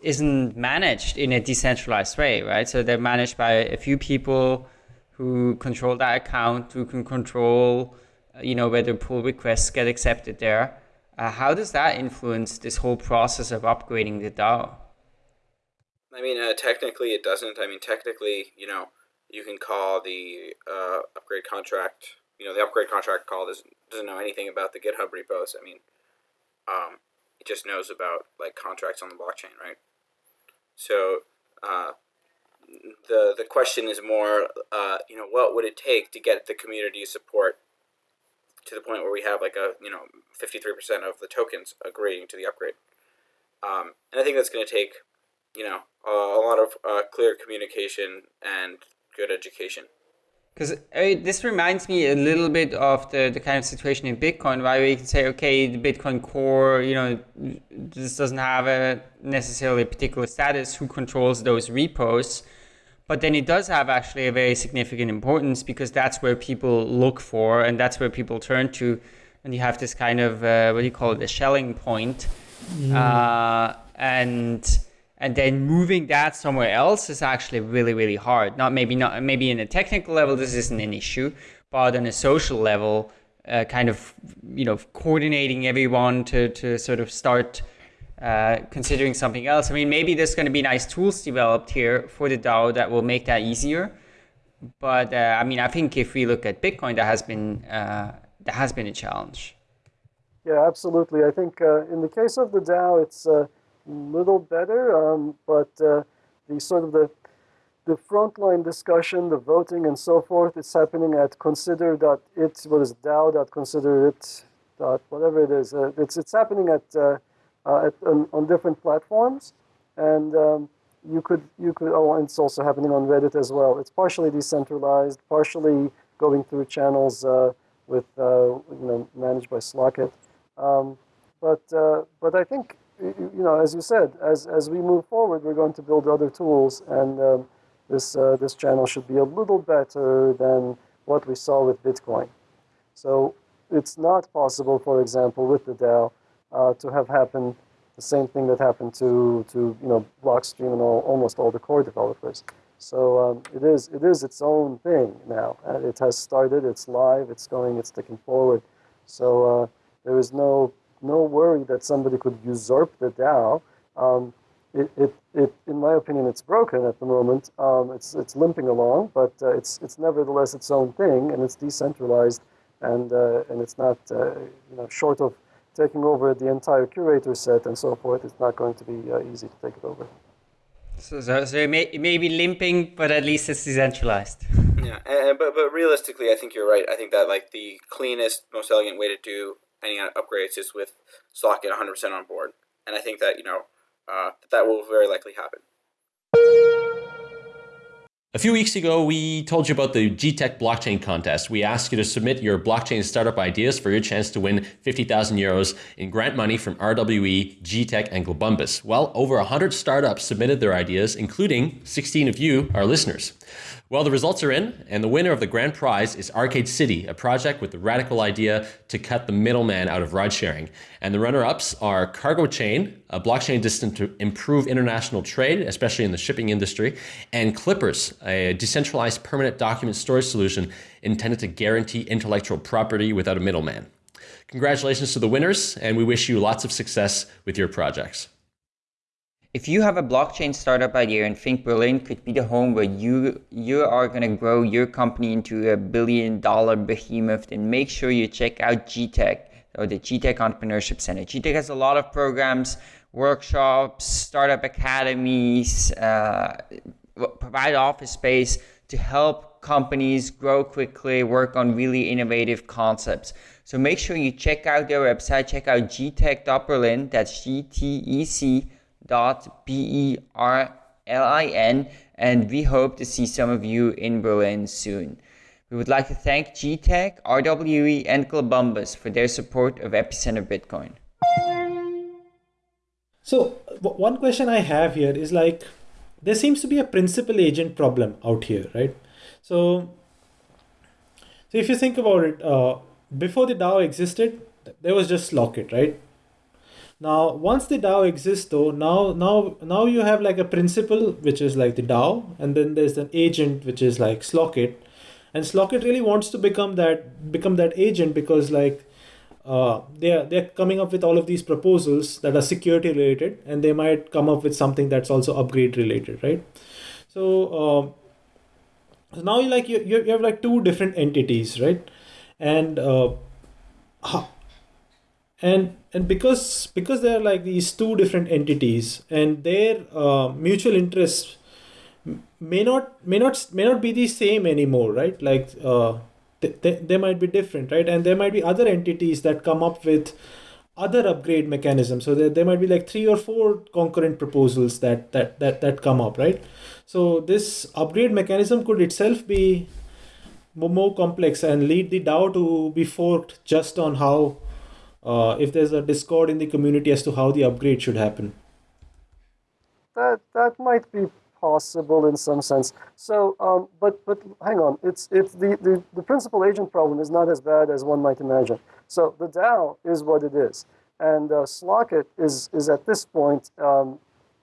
isn't managed in a decentralized way, right? So they're managed by a few people who control that account, who can control, uh, you know, whether pull requests get accepted there. Uh, how does that influence this whole process of upgrading the DAO? I mean, uh, technically it doesn't. I mean, technically, you know, you can call the uh, upgrade contract. You know, the upgrade contract call doesn't doesn't know anything about the GitHub repos. I mean, um, it just knows about like contracts on the blockchain, right? So uh, the the question is more, uh, you know, what would it take to get the community support to the point where we have like a you know 53% of the tokens agreeing to the upgrade. Um, and I think that's going to take you know a, a lot of uh, clear communication and good education. Because this reminds me a little bit of the, the kind of situation in Bitcoin, where you can say, okay, the Bitcoin core, you know, this doesn't have a necessarily a particular status. Who controls those repos? But then it does have actually a very significant importance because that's where people look for and that's where people turn to. And you have this kind of, uh, what do you call it, a Schelling point. Mm. Uh, and and then moving that somewhere else is actually really really hard not maybe not maybe in a technical level this isn't an issue but on a social level uh, kind of you know coordinating everyone to to sort of start uh, considering something else. I mean, maybe there's going to be nice tools developed here for the DAO that will make that easier. But uh, I mean, I think if we look at Bitcoin, that has been uh, that has been a challenge. Yeah, absolutely. I think uh, in the case of the DAO, it's a little better, um, but uh, the sort of the the frontline discussion, the voting, and so forth, it's happening at consider.it. What is DAO.considerit. Whatever it is. it's it's happening at uh, at, on, on, different platforms. And um, you could, you could, oh, and it's also happening on Reddit as well. It's partially decentralized, partially going through channels uh, with, uh, you know, managed by Slock.it. Um, but, uh, but I think, you know, as you said, as, as we move forward, we're going to build other tools, and um, this, uh, this channel should be a little better than what we saw with Bitcoin. So it's not possible, for example, with the DAO, uh, to have happened the same thing that happened to, to you know, Blockstream and all, almost all the core developers. So um, it is it is its own thing now. Uh, it has started. It's live. It's going. It's ticking forward. So uh, there is no no worry that somebody could usurp the DAO. Um, it, it, it, in my opinion, it's broken at the moment. Um, it's it's limping along, but uh, it's it's nevertheless its own thing, and it's decentralized, and uh, and it's not uh, you know short of taking over the entire curator set and so forth, it's not going to be uh, easy to take it over. So, so, so it, may, it may be limping, but at least it's decentralized. Yeah, and, but but realistically, I think you're right. I think that like the cleanest, most elegant way to do any upgrades is with Slock.it 100% on board, and I think that you know uh, that will very likely happen. A few weeks ago, we told you about the GTEC blockchain contest. We asked you to submit your blockchain startup ideas for your chance to win 50,000 euros in grant money from RWE, GTEC, and Globumbus. Well, over 100 startups submitted their ideas, including 16 of you, our listeners. Well, the results are in, and the winner of the grand prize is Arcade City, a project with the radical idea to cut the middleman out of ride sharing. And the runner ups are Cargo Chain, a blockchain destined to improve international trade, especially in the shipping industry, and Clippers, a decentralized permanent document storage solution intended to guarantee intellectual property without a middleman. Congratulations to the winners, and we wish you lots of success with your projects. If you have a blockchain startup idea and think Berlin could be the home where you you are going to grow your company into a billion dollar behemoth, then make sure you check out GTEC or the GTEC Entrepreneurship Center. GTEC has a lot of programs, workshops, startup academies, uh, provide office space to help companies grow quickly, work on really innovative concepts. So make sure you check out their website, check out gtec.berlin, that's G-T-E-C dot B-E-R-L-I-N, and we hope to see some of you in Berlin soon. We would like to thank GTEC, RWE, and Globumbus for their support of Epicenter Bitcoin. So one question I have here is like, there seems to be a principal agent problem out here, right? So, so if you think about it, uh, before the DAO existed, there was just Slock.it, right? Now, once the DAO exists, though, now now now you have like a principal, which is like the DAO, and then there's an agent, which is like Slock.it, and Slock.it really wants to become that become that agent because like uh, they're they're coming up with all of these proposals that are security related, and they might come up with something that's also upgrade related, right? So, um, so now you like you you have like two different entities, right? And uh, and and because because there are like these two different entities and their uh, mutual interests may not may not may not be the same anymore right like uh, they, they, they might be different right? And there might be other entities that come up with other upgrade mechanisms. So there, there might be like three or four concurrent proposals that that that, that come up right? So this upgrade mechanism could itself be more complex and lead the DAO to be forked just on how uh, if there's a discord in the community as to how the upgrade should happen. That that might be possible in some sense. So, um, but but hang on, it's it's the, the the principal agent problem is not as bad as one might imagine. So the DAO is what it is, and uh, Slock.it is is at this point um,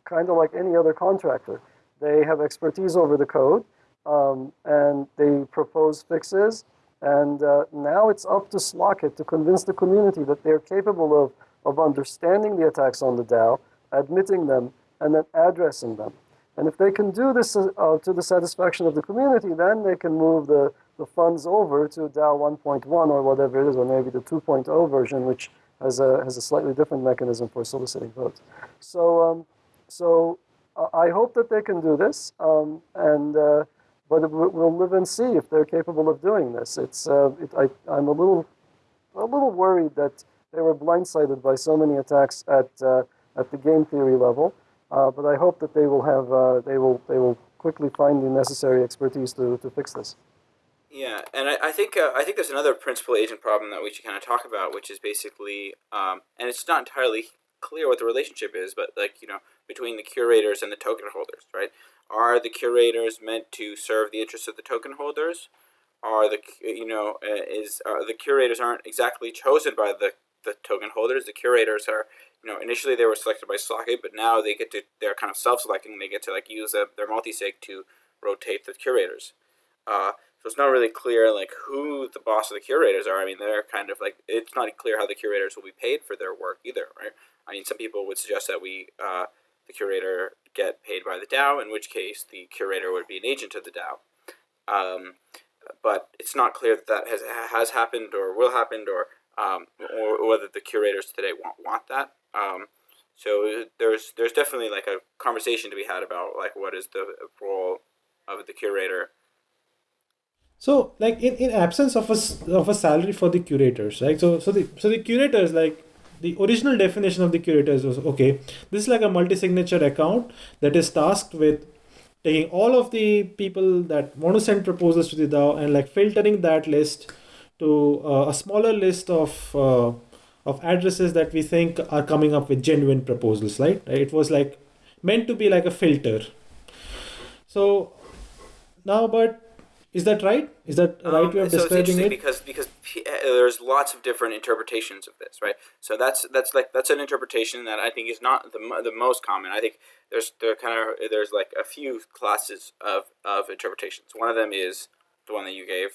kind of like any other contractor. They have expertise over the code, um, and they propose fixes. And uh, now it's up to Slock.it to convince the community that they're capable of, of understanding the attacks on the DAO, admitting them, and then addressing them. And if they can do this uh, uh, to the satisfaction of the community, then they can move the, the funds over to DAO 1.1 or whatever it is, or maybe the 2.0 version, which has a, has a slightly different mechanism for soliciting votes. So, um, so uh, I hope that they can do this, um, and uh, but we- we'll live and see if they're capable of doing this. It's uh, it, I, I'm a little a little worried that they were blindsided by so many attacks at uh, at the game theory level. Uh, but I hope that they will have uh, they will they will quickly find the necessary expertise to, to fix this. Yeah, and I, I think uh, I think there's another principal agent problem that we should kind of talk about, which is basically, um, and it's not entirely clear what the relationship is, but like you know, between the curators and the token holders, right? Are the curators meant to serve the interests of the token holders? Are the you know uh, is the curators aren't exactly chosen by the the token holders? The curators are you know initially they were selected by Slock.it, but now they get to they're kind of self-selecting. They get to like use a, their multi-sig to rotate the curators. Uh, so it's not really clear like who the boss of the curators are. I mean, they're kind of like it's not clear how the curators will be paid for their work either, right? I mean, some people would suggest that we uh, the curator get paid by the DAO, in which case the curator would be an agent of the DAO. Um, but it's not clear that that has has happened or will happen or um, or whether the curators today want want that. Um, so there's there's definitely like a conversation to be had about like what is the role of the curator. So like in, in absence of a of a salary for the curators right? So so the so the curators like the original definition of the curators was okay this is like a multi-signature account that is tasked with taking all of the people that want to send proposals to the DAO and like filtering that list to uh, a smaller list of uh, of addresses that we think are coming up with genuine proposals right it was like meant to be like a filter so now but is that right is that right Um, way of so describing it because because uh, there's lots of different interpretations of this, right? So that's that's like that's an interpretation that I think is not the the most common. I think there's there kind of there's like a few classes of of interpretations. One of them is the one that you gave,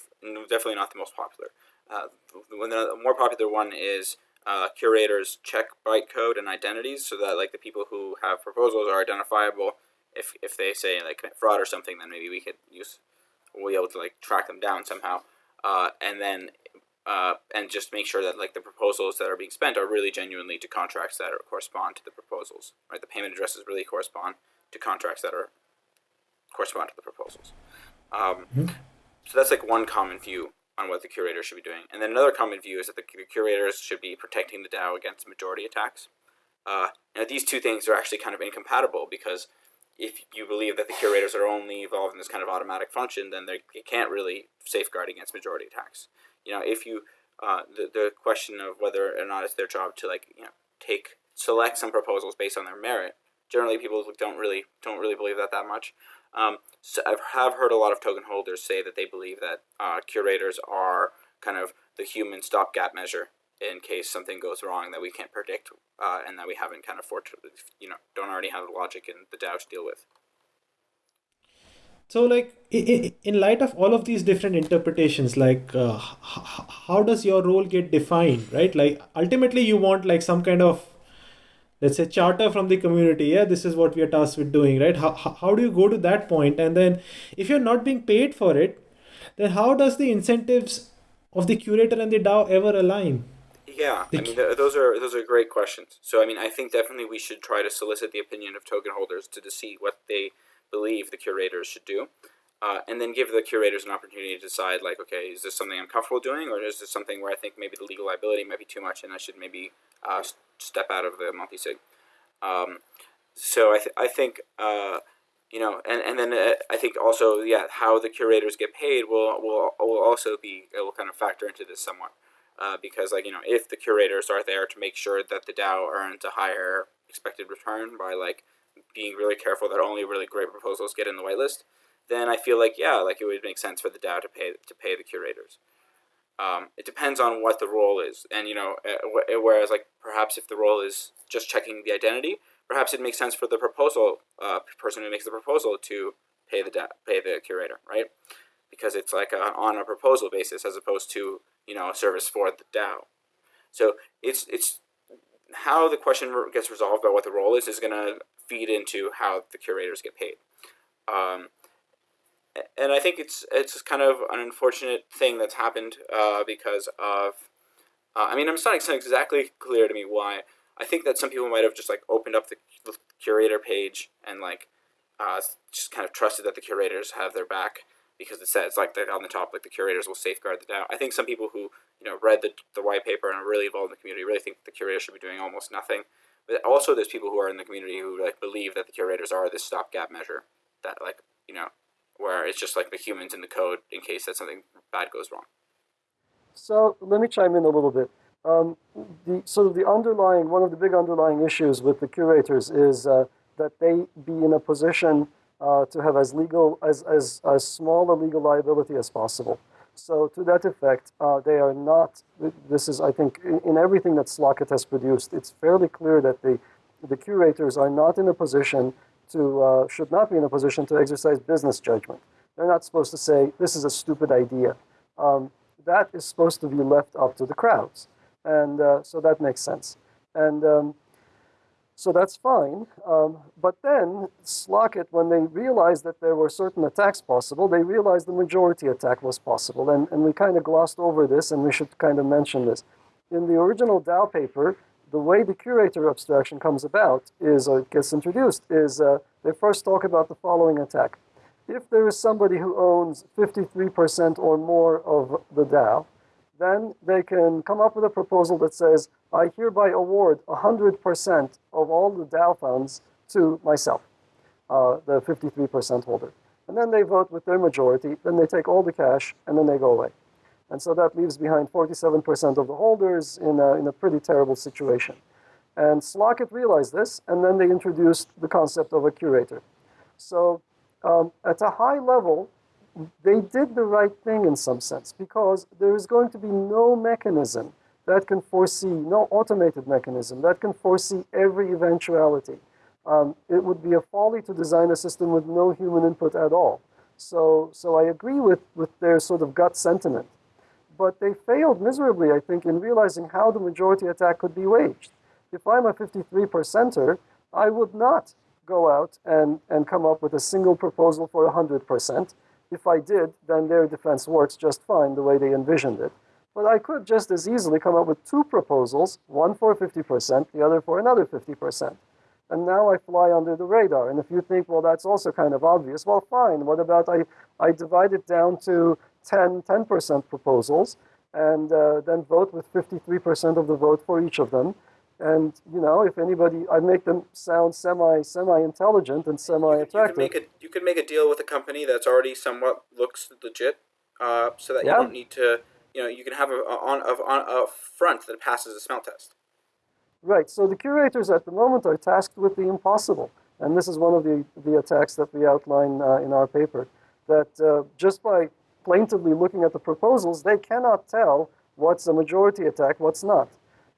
definitely not the most popular. Uh, the more popular one is uh, curators check bytecode and identities, so that like the people who have proposals are identifiable. If if they say like commit fraud or something, then maybe we could use we'll be able to like track them down somehow, uh, and then uh, and just make sure that like the proposals that are being spent are really genuinely to contracts that are, correspond to the proposals. Right, the payment addresses really correspond to contracts that are correspond to the proposals. Um, So that's like one common view on what the curator should be doing, and then another common view is that the curators should be protecting the DAO against majority attacks. Uh, now these two things are actually kind of incompatible because if you believe that the curators are only involved in this kind of automatic function, then they can't really safeguard against majority attacks. You know, if you uh, the the question of whether or not it's their job to like you know take select some proposals based on their merit. Generally, people don't really don't really believe that that much. Um, so I have heard a lot of token holders say that they believe that uh, curators are kind of the human stopgap measure in case something goes wrong that we can't predict uh, and that we haven't kind of you know don't already have the logic in the DAO to deal with. So, like, in light of all of these different interpretations, like, uh, how does your role get defined, right? Like, ultimately, you want like some kind of, let's say, charter from the community. Yeah, this is what we are tasked with doing, right? How how do you go to that point? And then, if you're not being paid for it, then how does the incentives of the curator and the DAO ever align? Yeah, I mean, th- those are those are great questions. So, I mean, I think definitely we should try to solicit the opinion of token holders to, to see what they believe the curators should do. Uh, and then give the curators an opportunity to decide, like, okay, is this something I'm comfortable doing, or is this something where I think maybe the legal liability might be too much, and I should maybe uh, step out of the multi-sig. Um, so I, th- I think, uh, you know, and, and then uh, I think also, yeah, how the curators get paid will will will also be it will kind of factor into this somewhat, uh, because like you know, if the curators are there to make sure that the DAO earns a higher expected return by like being really careful that only really great proposals get in the whitelist, then I feel like yeah, like it would make sense for the DAO to pay to pay the curators. Um, it depends on what the role is, and you know, eh, eh, whereas like perhaps if the role is just checking the identity, perhaps it makes sense for the proposal uh, person who makes the proposal to pay the pay the curator, right? Because it's like a, on a proposal basis as opposed to you know a service for the DAO. So it's it's how the question gets resolved by what the role is is going to feed into how the curators get paid. Um, and I think it's it's kind of an unfortunate thing that's happened uh, because of. Uh, I mean, I'm not exactly clear to me why. I think that some people might have just like opened up the, the curator page and like uh, just kind of trusted that the curators have their back because it says like on the top like the curators will safeguard the DAO. I think some people who you know read the, the white paper and are really involved in the community really think the curators should be doing almost nothing. But also, there's people who are in the community who like believe that the curators are this stopgap measure that like you know where it's just like the humans in the code in case that something bad goes wrong. So let me chime in a little bit. Um, the sort of the underlying one of the big underlying issues with the curators is uh, that they be in a position uh, to have as legal as, as as small a legal liability as possible. So to that effect, uh, they are not, this is, I think, in, in, everything that Slock.it has produced, it's fairly clear that the, the curators are not in a position to, uh, should not be in a position to exercise business judgment. They're not supposed to say, this is a stupid idea. Um, that is supposed to be left up to the crowds. And uh, so that makes sense. And um, so that's fine. Um, but then Slock.it, when they realized that there were certain attacks possible, they realized the majority attack was possible. And, and we kind of glossed over this, and we should kind of mention this. In the original DAO paper, the way the curator abstraction comes about is, or gets introduced, is uh, they first talk about the following attack. If there is somebody who owns 53% or more of the DAO, then they can come up with a proposal that says, I hereby award 100% of all the DAO funds to myself, uh, the 53% holder. And then they vote with their majority, then they take all the cash, and then they go away. And so that leaves behind 47% of the holders in a, in a pretty terrible situation. And Slock.it realized this, and then they introduced the concept of a curator. So um, at a high level, they did the right thing in some sense because there is going to be no mechanism that can foresee, no automated mechanism that can foresee every eventuality. Um, it would be a folly to design a system with no human input at all. So, so I agree with, with their sort of gut sentiment. But they failed miserably, I think, in realizing how the majority attack could be waged. If I'm a 53 percenter, I would not go out and, and come up with a single proposal for 100%. If I did, then their defense works just fine the way they envisioned it. But I could just as easily come up with two proposals, one for 50%, the other for another 50%. And now I fly under the radar. And if you think, well, that's also kind of obvious, well, fine. What about I, I divide it down to 10, 10% proposals and uh, then vote with 53% of the vote for each of them. And you know, if anybody, I make them sound semi semi intelligent and semi attractive. You, you, could make a you could make a deal with a company that's already somewhat looks legit, uh, so that yeah. you don't need to. You know, you can have a on a, on a front that passes a smell test. Right. So the curators at the moment are tasked with the impossible, and this is one of the the attacks that we outline uh, in our paper. That uh, just by plaintively looking at the proposals, they cannot tell what's a majority attack, what's not.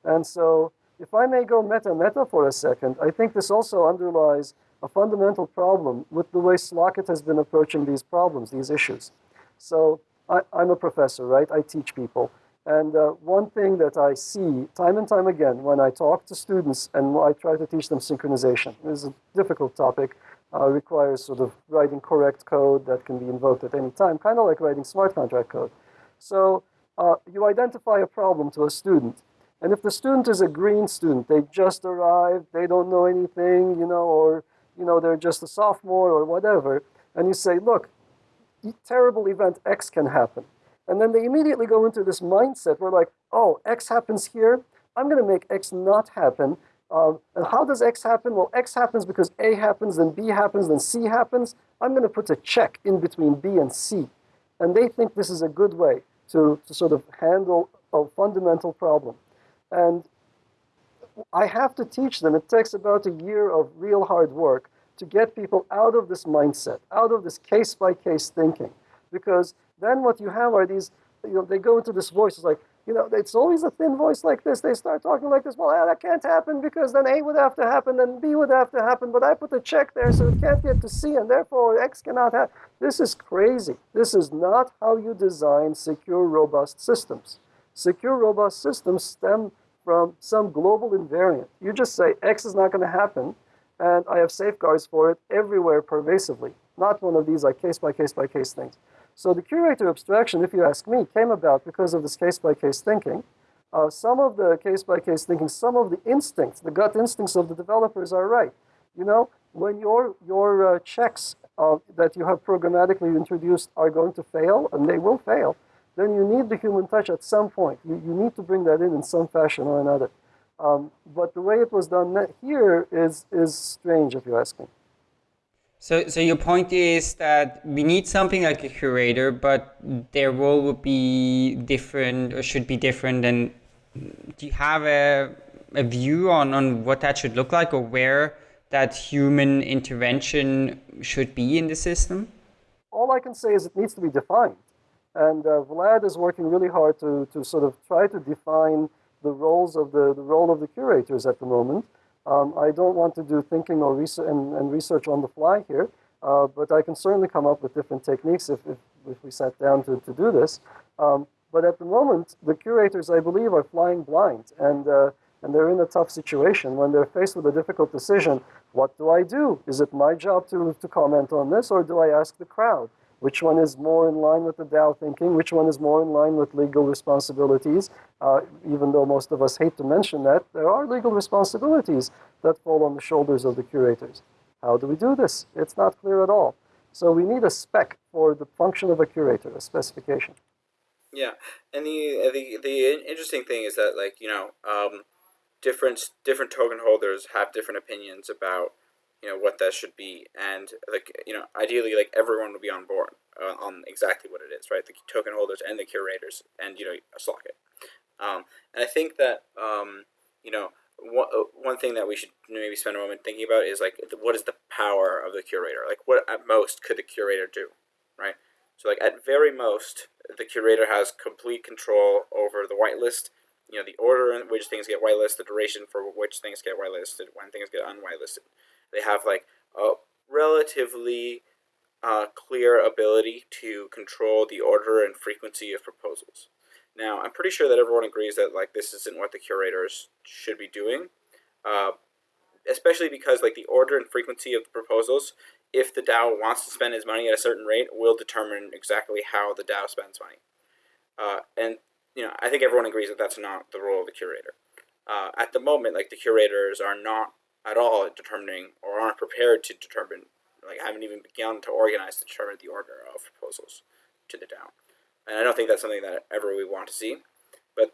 And so, if I may go meta meta for a second, I think this also underlies a fundamental problem with the way Slock.it has been approaching these problems, these issues. So, I, am a professor, right? I teach people. And uh, one thing that I see time and time again when I talk to students and I try to teach them synchronization, this is a difficult topic, uh, requires sort of writing correct code that can be invoked at any time, kind of like writing smart contract code. So uh, you identify a problem to a student. And if the student is a green student, they just arrived, they don't know anything, you know, or, you know, they're just a sophomore or whatever, and you say, look, terrible event X can happen. And then they immediately go into this mindset where like, oh, X happens here, I'm going to make X not happen. Uh, and how does X happen? Well, X happens because A happens, then B happens, then C happens. I'm going to put a check in between B and C. And they think this is a good way to, to sort of handle a fundamental problem. And I have to teach them. It takes about a year of real hard work to get people out of this mindset, out of this case by case thinking. Because then what you have are these, you know, they go into this voice, it's like, you know, it's always a thin voice like this. They start talking like this. Well, yeah, that can't happen because then A would have to happen, then B would have to happen. But I put a check there, so it can't get to C, and therefore X cannot happen. This is crazy. This is not how you design secure, robust systems. Secure, robust systems stem from some global invariant. You just say X is not going to happen, and I have safeguards for it everywhere pervasively. Not one of these like case by case by case things. So the curator abstraction, if you ask me, came about because of this case-by-case thinking. Uh, some of the case-by-case thinking, some of the instincts, the gut instincts of the developers are right. You know, when your, your uh, checks uh, that you have programmatically introduced are going to fail, and they will fail, then you need the human touch at some point. You, you need to bring that in in some fashion or another. Um, but the way it was done here is, is strange, if you ask me. So, so your point is that we need something like a curator, but their role would be different or should be different. And do you have a, a view on, on what that should look like or where that human intervention should be in the system? All I can say is it needs to be defined. And uh, Vlad is working really hard to, to sort of try to define the roles of the, the role of the curators at the moment. Um, I don't want to do thinking or research and, and research on the fly here, uh, but I can certainly come up with different techniques if, if, if we sat down to, to do this. Um, but at the moment, the curators, I believe, are flying blind, and, uh, and they're in a tough situation when they're faced with a difficult decision. What do I do? Is it my job to, to comment on this, or do I ask the crowd? Which one is more in line with the DAO thinking, which one is more in line with legal responsibilities. Uh, even though most of us hate to mention that, there are legal responsibilities that fall on the shoulders of the curators. How do we do this? It's not clear at all. So we need a spec for the function of a curator, a specification. Yeah, and the the the interesting thing is that like you know um, different different token holders have different opinions about you know what that should be and like you know ideally like everyone would be on board uh, on exactly what it is right? The token holders and the curators and you know Slock.it um, and I think that um, you know one, uh, one thing that we should maybe spend a moment thinking about is like what is the power of the curator? Like what at most could the curator do right? So like at very most the curator has complete control over the whitelist you know the order in which things get whitelisted the duration for which things get whitelisted when things get unwhitelisted they have like a relatively uh, clear ability to control the order and frequency of proposals. Now, I'm pretty sure that everyone agrees that like this isn't what the curators should be doing, uh, especially because like the order and frequency of the proposals, if the DAO wants to spend its money at a certain rate, will determine exactly how the DAO spends money. Uh, and you know, I think everyone agrees that that's not the role of the curator. Uh, at the moment, like the curators are not at all at determining or aren't prepared to determine, like haven't even begun to organize to determine the order of proposals to the DAO. And I don't think that's something that ever we want to see. But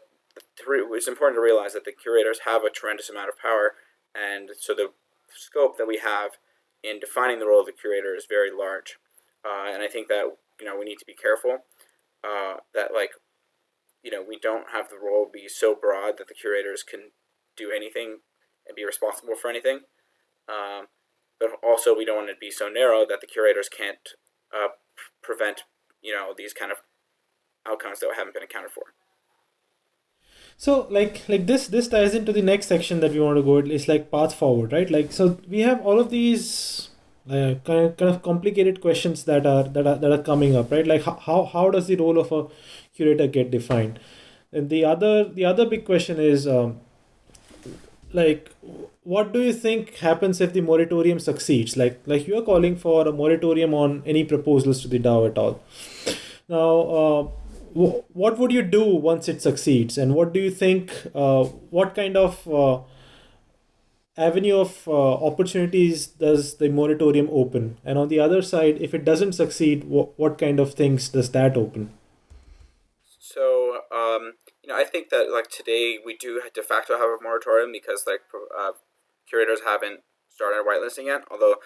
it's important to realize that the curators have a tremendous amount of power, and so the scope that we have in defining the role of the curator is very large. Uh, and I think that you know we need to be careful uh, that like you know we don't have the role be so broad that the curators can do anything and be responsible for anything. Um, but also, we don't want to be so narrow that the curators can't uh, prevent, you know, these kind of outcomes that haven't been accounted for. So like like this this ties into the next section that we want to go. At it's like path forward, right? Like so we have all of these uh, kind of, kind of complicated questions that are that are that are coming up, right? Like how how does the role of a curator get defined? And the other the other big question is um, like what do you think happens if the moratorium succeeds? Like like you are calling for a moratorium on any proposals to the DAO at all. Now. Uh, what would you do once it succeeds and what do you think uh, what kind of uh, avenue of uh, opportunities does the moratorium open and on the other side if it doesn't succeed wh- what kind of things does that open so um, know i think that like today we do de facto have a moratorium because like uh, curators haven't started whitelisting yet although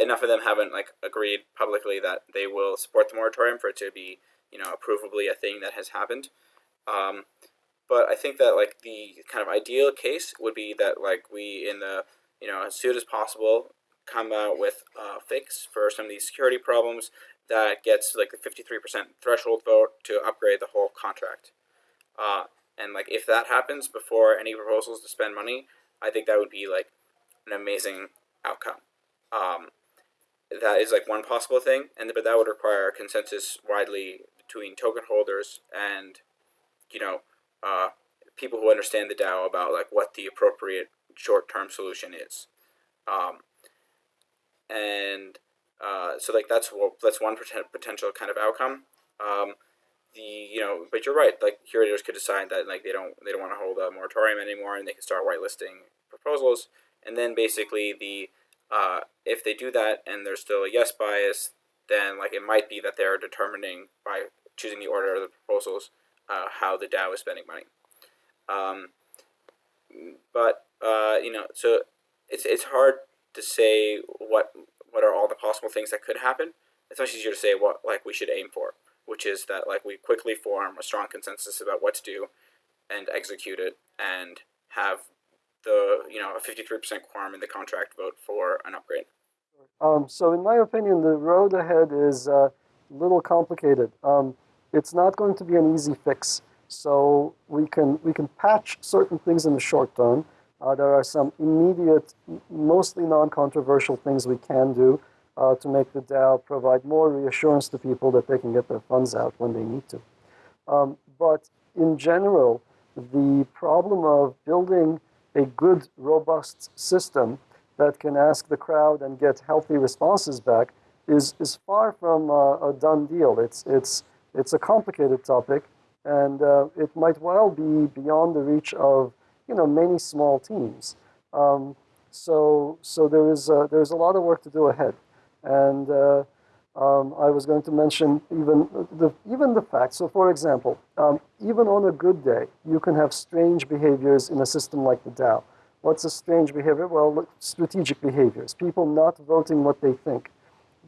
enough of them haven't like agreed publicly that they will support the moratorium for it to be you know, approvably a thing that has happened. Um, but I think that like the kind of ideal case would be that like we in the you know as soon as possible come out with a fix for some of these security problems that gets like the 53% threshold vote to upgrade the whole contract. Uh, and like if that happens before any proposals to spend money, I think that would be like an amazing outcome. Um, that is like one possible thing, and but that would require consensus widely between token holders and you know uh, people who understand the DAO about like what the appropriate short-term solution is. Um, and uh, so like that's that's one potential kind of outcome. Um, the you know, but you're right. Like curators could decide that like they don't they don't want to hold a moratorium anymore, and they can start whitelisting proposals. And then basically the uh, if they do that and there's still a yes bias, then like it might be that they're determining by choosing the order of the proposals uh, how the DAO is spending money. Um, but uh, you know, so it's it's hard to say what what are all the possible things that could happen. It's much easier to say what like we should aim for, which is that like we quickly form a strong consensus about what to do, and execute it, and have the you know a fifty three percent quorum in the contract vote for an upgrade. Um, so in my opinion, the road ahead is uh, a little complicated. Um, it's not going to be an easy fix. So we can we can patch certain things in the short term. Uh, there are some immediate, mostly non-controversial things we can do uh, to make the DAO provide more reassurance to people that they can get their funds out when they need to. Um, but in general, the problem of building a good, robust system that can ask the crowd and get healthy responses back is, is far from uh, a done deal. It's, it's, it's a complicated topic, and uh, it might well be beyond the reach of you know many small teams. Um, so so there is a, there's a lot of work to do ahead, and uh, um, I was going to mention even the even the fact. So for example, um, even on a good day, you can have strange behaviors in a system like the DAO. What's a strange behavior? Well, strategic behaviors. People not voting what they think.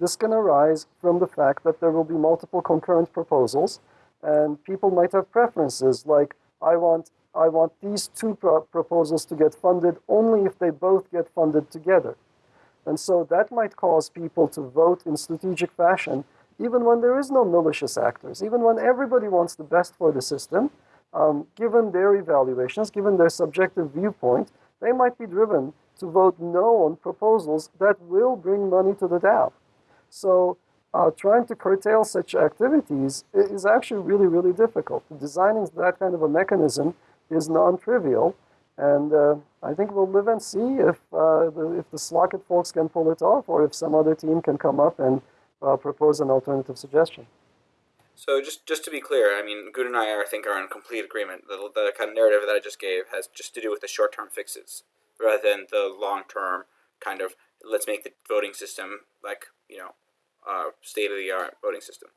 This can arise from the fact that there will be multiple concurrent proposals, and people might have preferences like, I want, I want these two pro proposals to get funded only if they both get funded together. And so that might cause people to vote in strategic fashion, even when there is no malicious actors, even when everybody wants the best for the system, um, given their evaluations, given their subjective viewpoint, they might be driven to vote no on proposals that will bring money to the DAO. So uh, trying to curtail such activities is actually really, really difficult. Designing that kind of a mechanism is non-trivial, and uh, I think we'll live and see if uh, the, if the Slock.it folks can pull it off, or if some other team can come up and uh, propose an alternative suggestion. So just just to be clear, I mean, Gün and I, I think, are in complete agreement. The, the kind of narrative that I just gave has just to do with the short-term fixes, rather than the long-term kind of let's make the voting system like you know uh, state of the art voting system.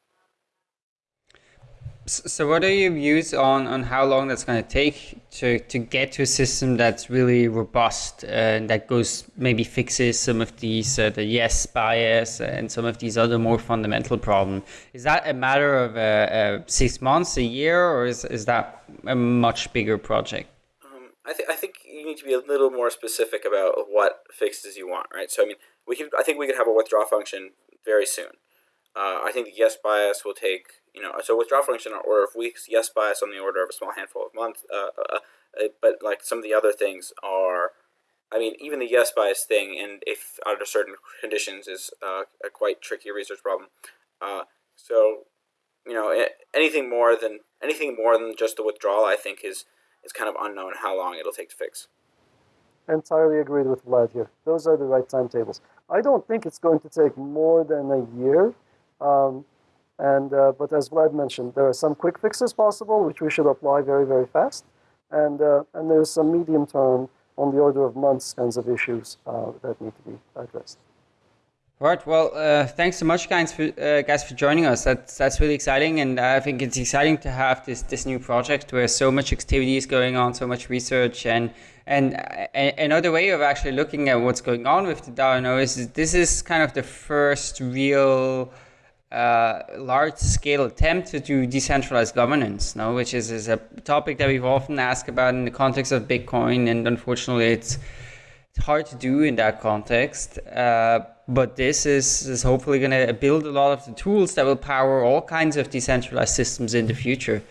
So what are your views on, on how long that's going to take to, to get to a system that's really robust and that goes maybe fixes some of these uh, the yes bias and some of these other more fundamental problems? Is that a matter of uh, uh, six months, a year, or is, is that a much bigger project? Um, I think I think you need to be a little more specific about what fixes you want, right? So I mean, we could I think we could have a withdraw function very soon. Uh, I think the yes bias will take you know so withdrawal function on order of weeks, yes bias on the order of a small handful of months. Uh, uh, uh, but like some of the other things are, I mean, even the yes bias thing, and if under certain conditions, is uh, a quite tricky research problem. Uh, so you know anything more than anything more than just the withdrawal, I think is is kind of unknown how long it'll take to fix. Entirely agreed with Vlad here. Those are the right timetables. I don't think it's going to take more than a year. Um, and uh, but as Vlad mentioned, there are some quick fixes possible, which we should apply very, very fast. And uh, and there's some medium term on the order of months kinds of issues uh, that need to be addressed. Right. Well, uh, thanks so much, guys, for uh, guys for joining us. That's that's really exciting, and I think it's exciting to have this this new project where so much activity is going on, so much research, and and another way of actually looking at what's going on with the DAO is this is kind of the first real uh, large scale attempt to do decentralized governance, no, which is, is a topic that we've often asked about in the context of Bitcoin, and unfortunately, it's it's hard to do in that context. Uh, but this is, is hopefully going to build a lot of the tools that will power all kinds of decentralized systems in the future.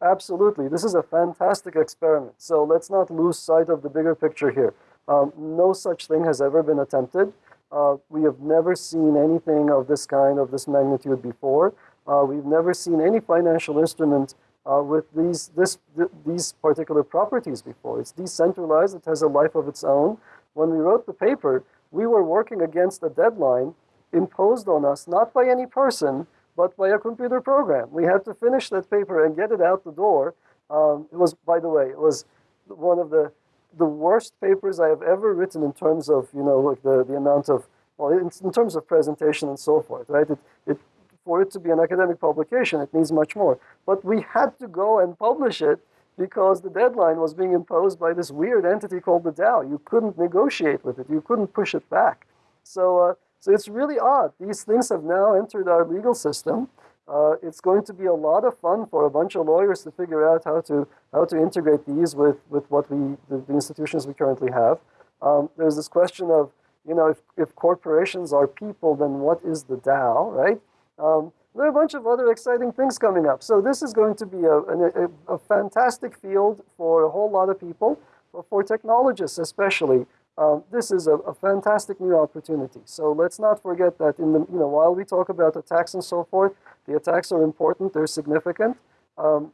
Absolutely. This is a fantastic experiment. So let's not lose sight of the bigger picture here. Um, no such thing has ever been attempted. Uh, we have never seen anything of this kind, of this magnitude before. Uh, we've never seen any financial instrument uh, with these, this, th these particular properties before. It's decentralized, it has a life of its own. When we wrote the paper, we were working against a deadline imposed on us, not by any person, but by a computer program. We had to finish that paper and get it out the door. Um, it was, by the way, it was one of the, the worst papers I have ever written in terms of, you know, like the, the amount of, well, in, in terms of presentation and so forth, right? It, it, for it to be an academic publication, it needs much more. But we had to go and publish it because the deadline was being imposed by this weird entity called the DAO. You couldn't negotiate with it. You couldn't push it back. So, uh, so it's really odd. These things have now entered our legal system. Uh, it's going to be a lot of fun for a bunch of lawyers to figure out how to how to integrate these with with what we the, the institutions we currently have. Um, there's this question of you know if, if corporations are people, then what is the DAO, right? Um, there are a bunch of other exciting things coming up. So this is going to be a, a, a fantastic field for a whole lot of people, for technologists especially. Um, this is a, a, fantastic new opportunity. So let's not forget that in the, you know, while we talk about attacks and so forth, the attacks are important, they're significant. Um,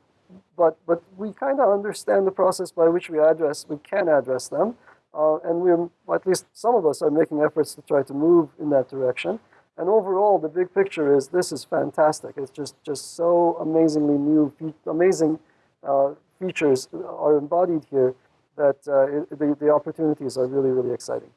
but, but we kind of understand the process by which we address, we can address them. Uh, and we're, at least some of us are making efforts to try to move in that direction. And overall, the big picture is this is fantastic. It's just, just so amazingly new, amazing uh, features are embodied here that uh, it, the, the opportunities are really, really exciting.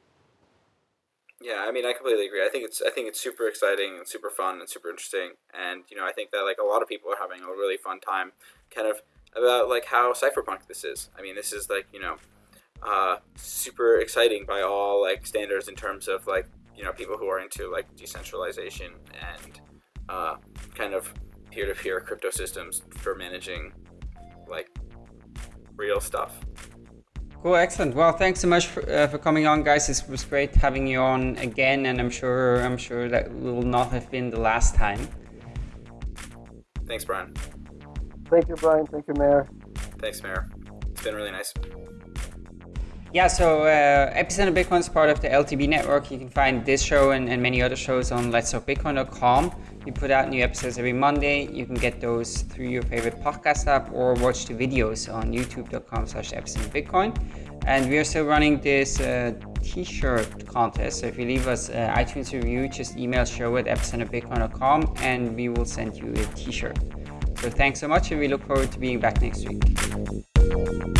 Yeah, I mean, I completely agree. I think it's I think it's super exciting and super fun and super interesting. And you know, I think that like a lot of people are having a really fun time, kind of about like how cypherpunk this is. I mean, this is like you know, uh, super exciting by all like standards in terms of like you know people who are into like decentralization and uh, kind of peer-to-peer crypto systems for managing like real stuff. Cool, excellent. Well, thanks so much for, uh, for coming on, guys. It was great having you on again, and I'm sure I'm sure that will not have been the last time. Thanks, Brian. Thank you, Brian. Thank you, Meher. Thanks, Meher. It's been really nice. Yeah, so uh, Epicenter Bitcoin is part of the LTB network. You can find this show and, and many other shows on letstalkbitcoin.com. We put out new episodes every Monday. You can get those through your favorite podcast app or watch the videos on youtube.com slash epicenterbitcoin. And we are still running this uh, t-shirt contest. So if you leave us an iTunes review, just email show at epicenterbitcoin.com and we will send you a t-shirt. So thanks so much and we look forward to being back next week.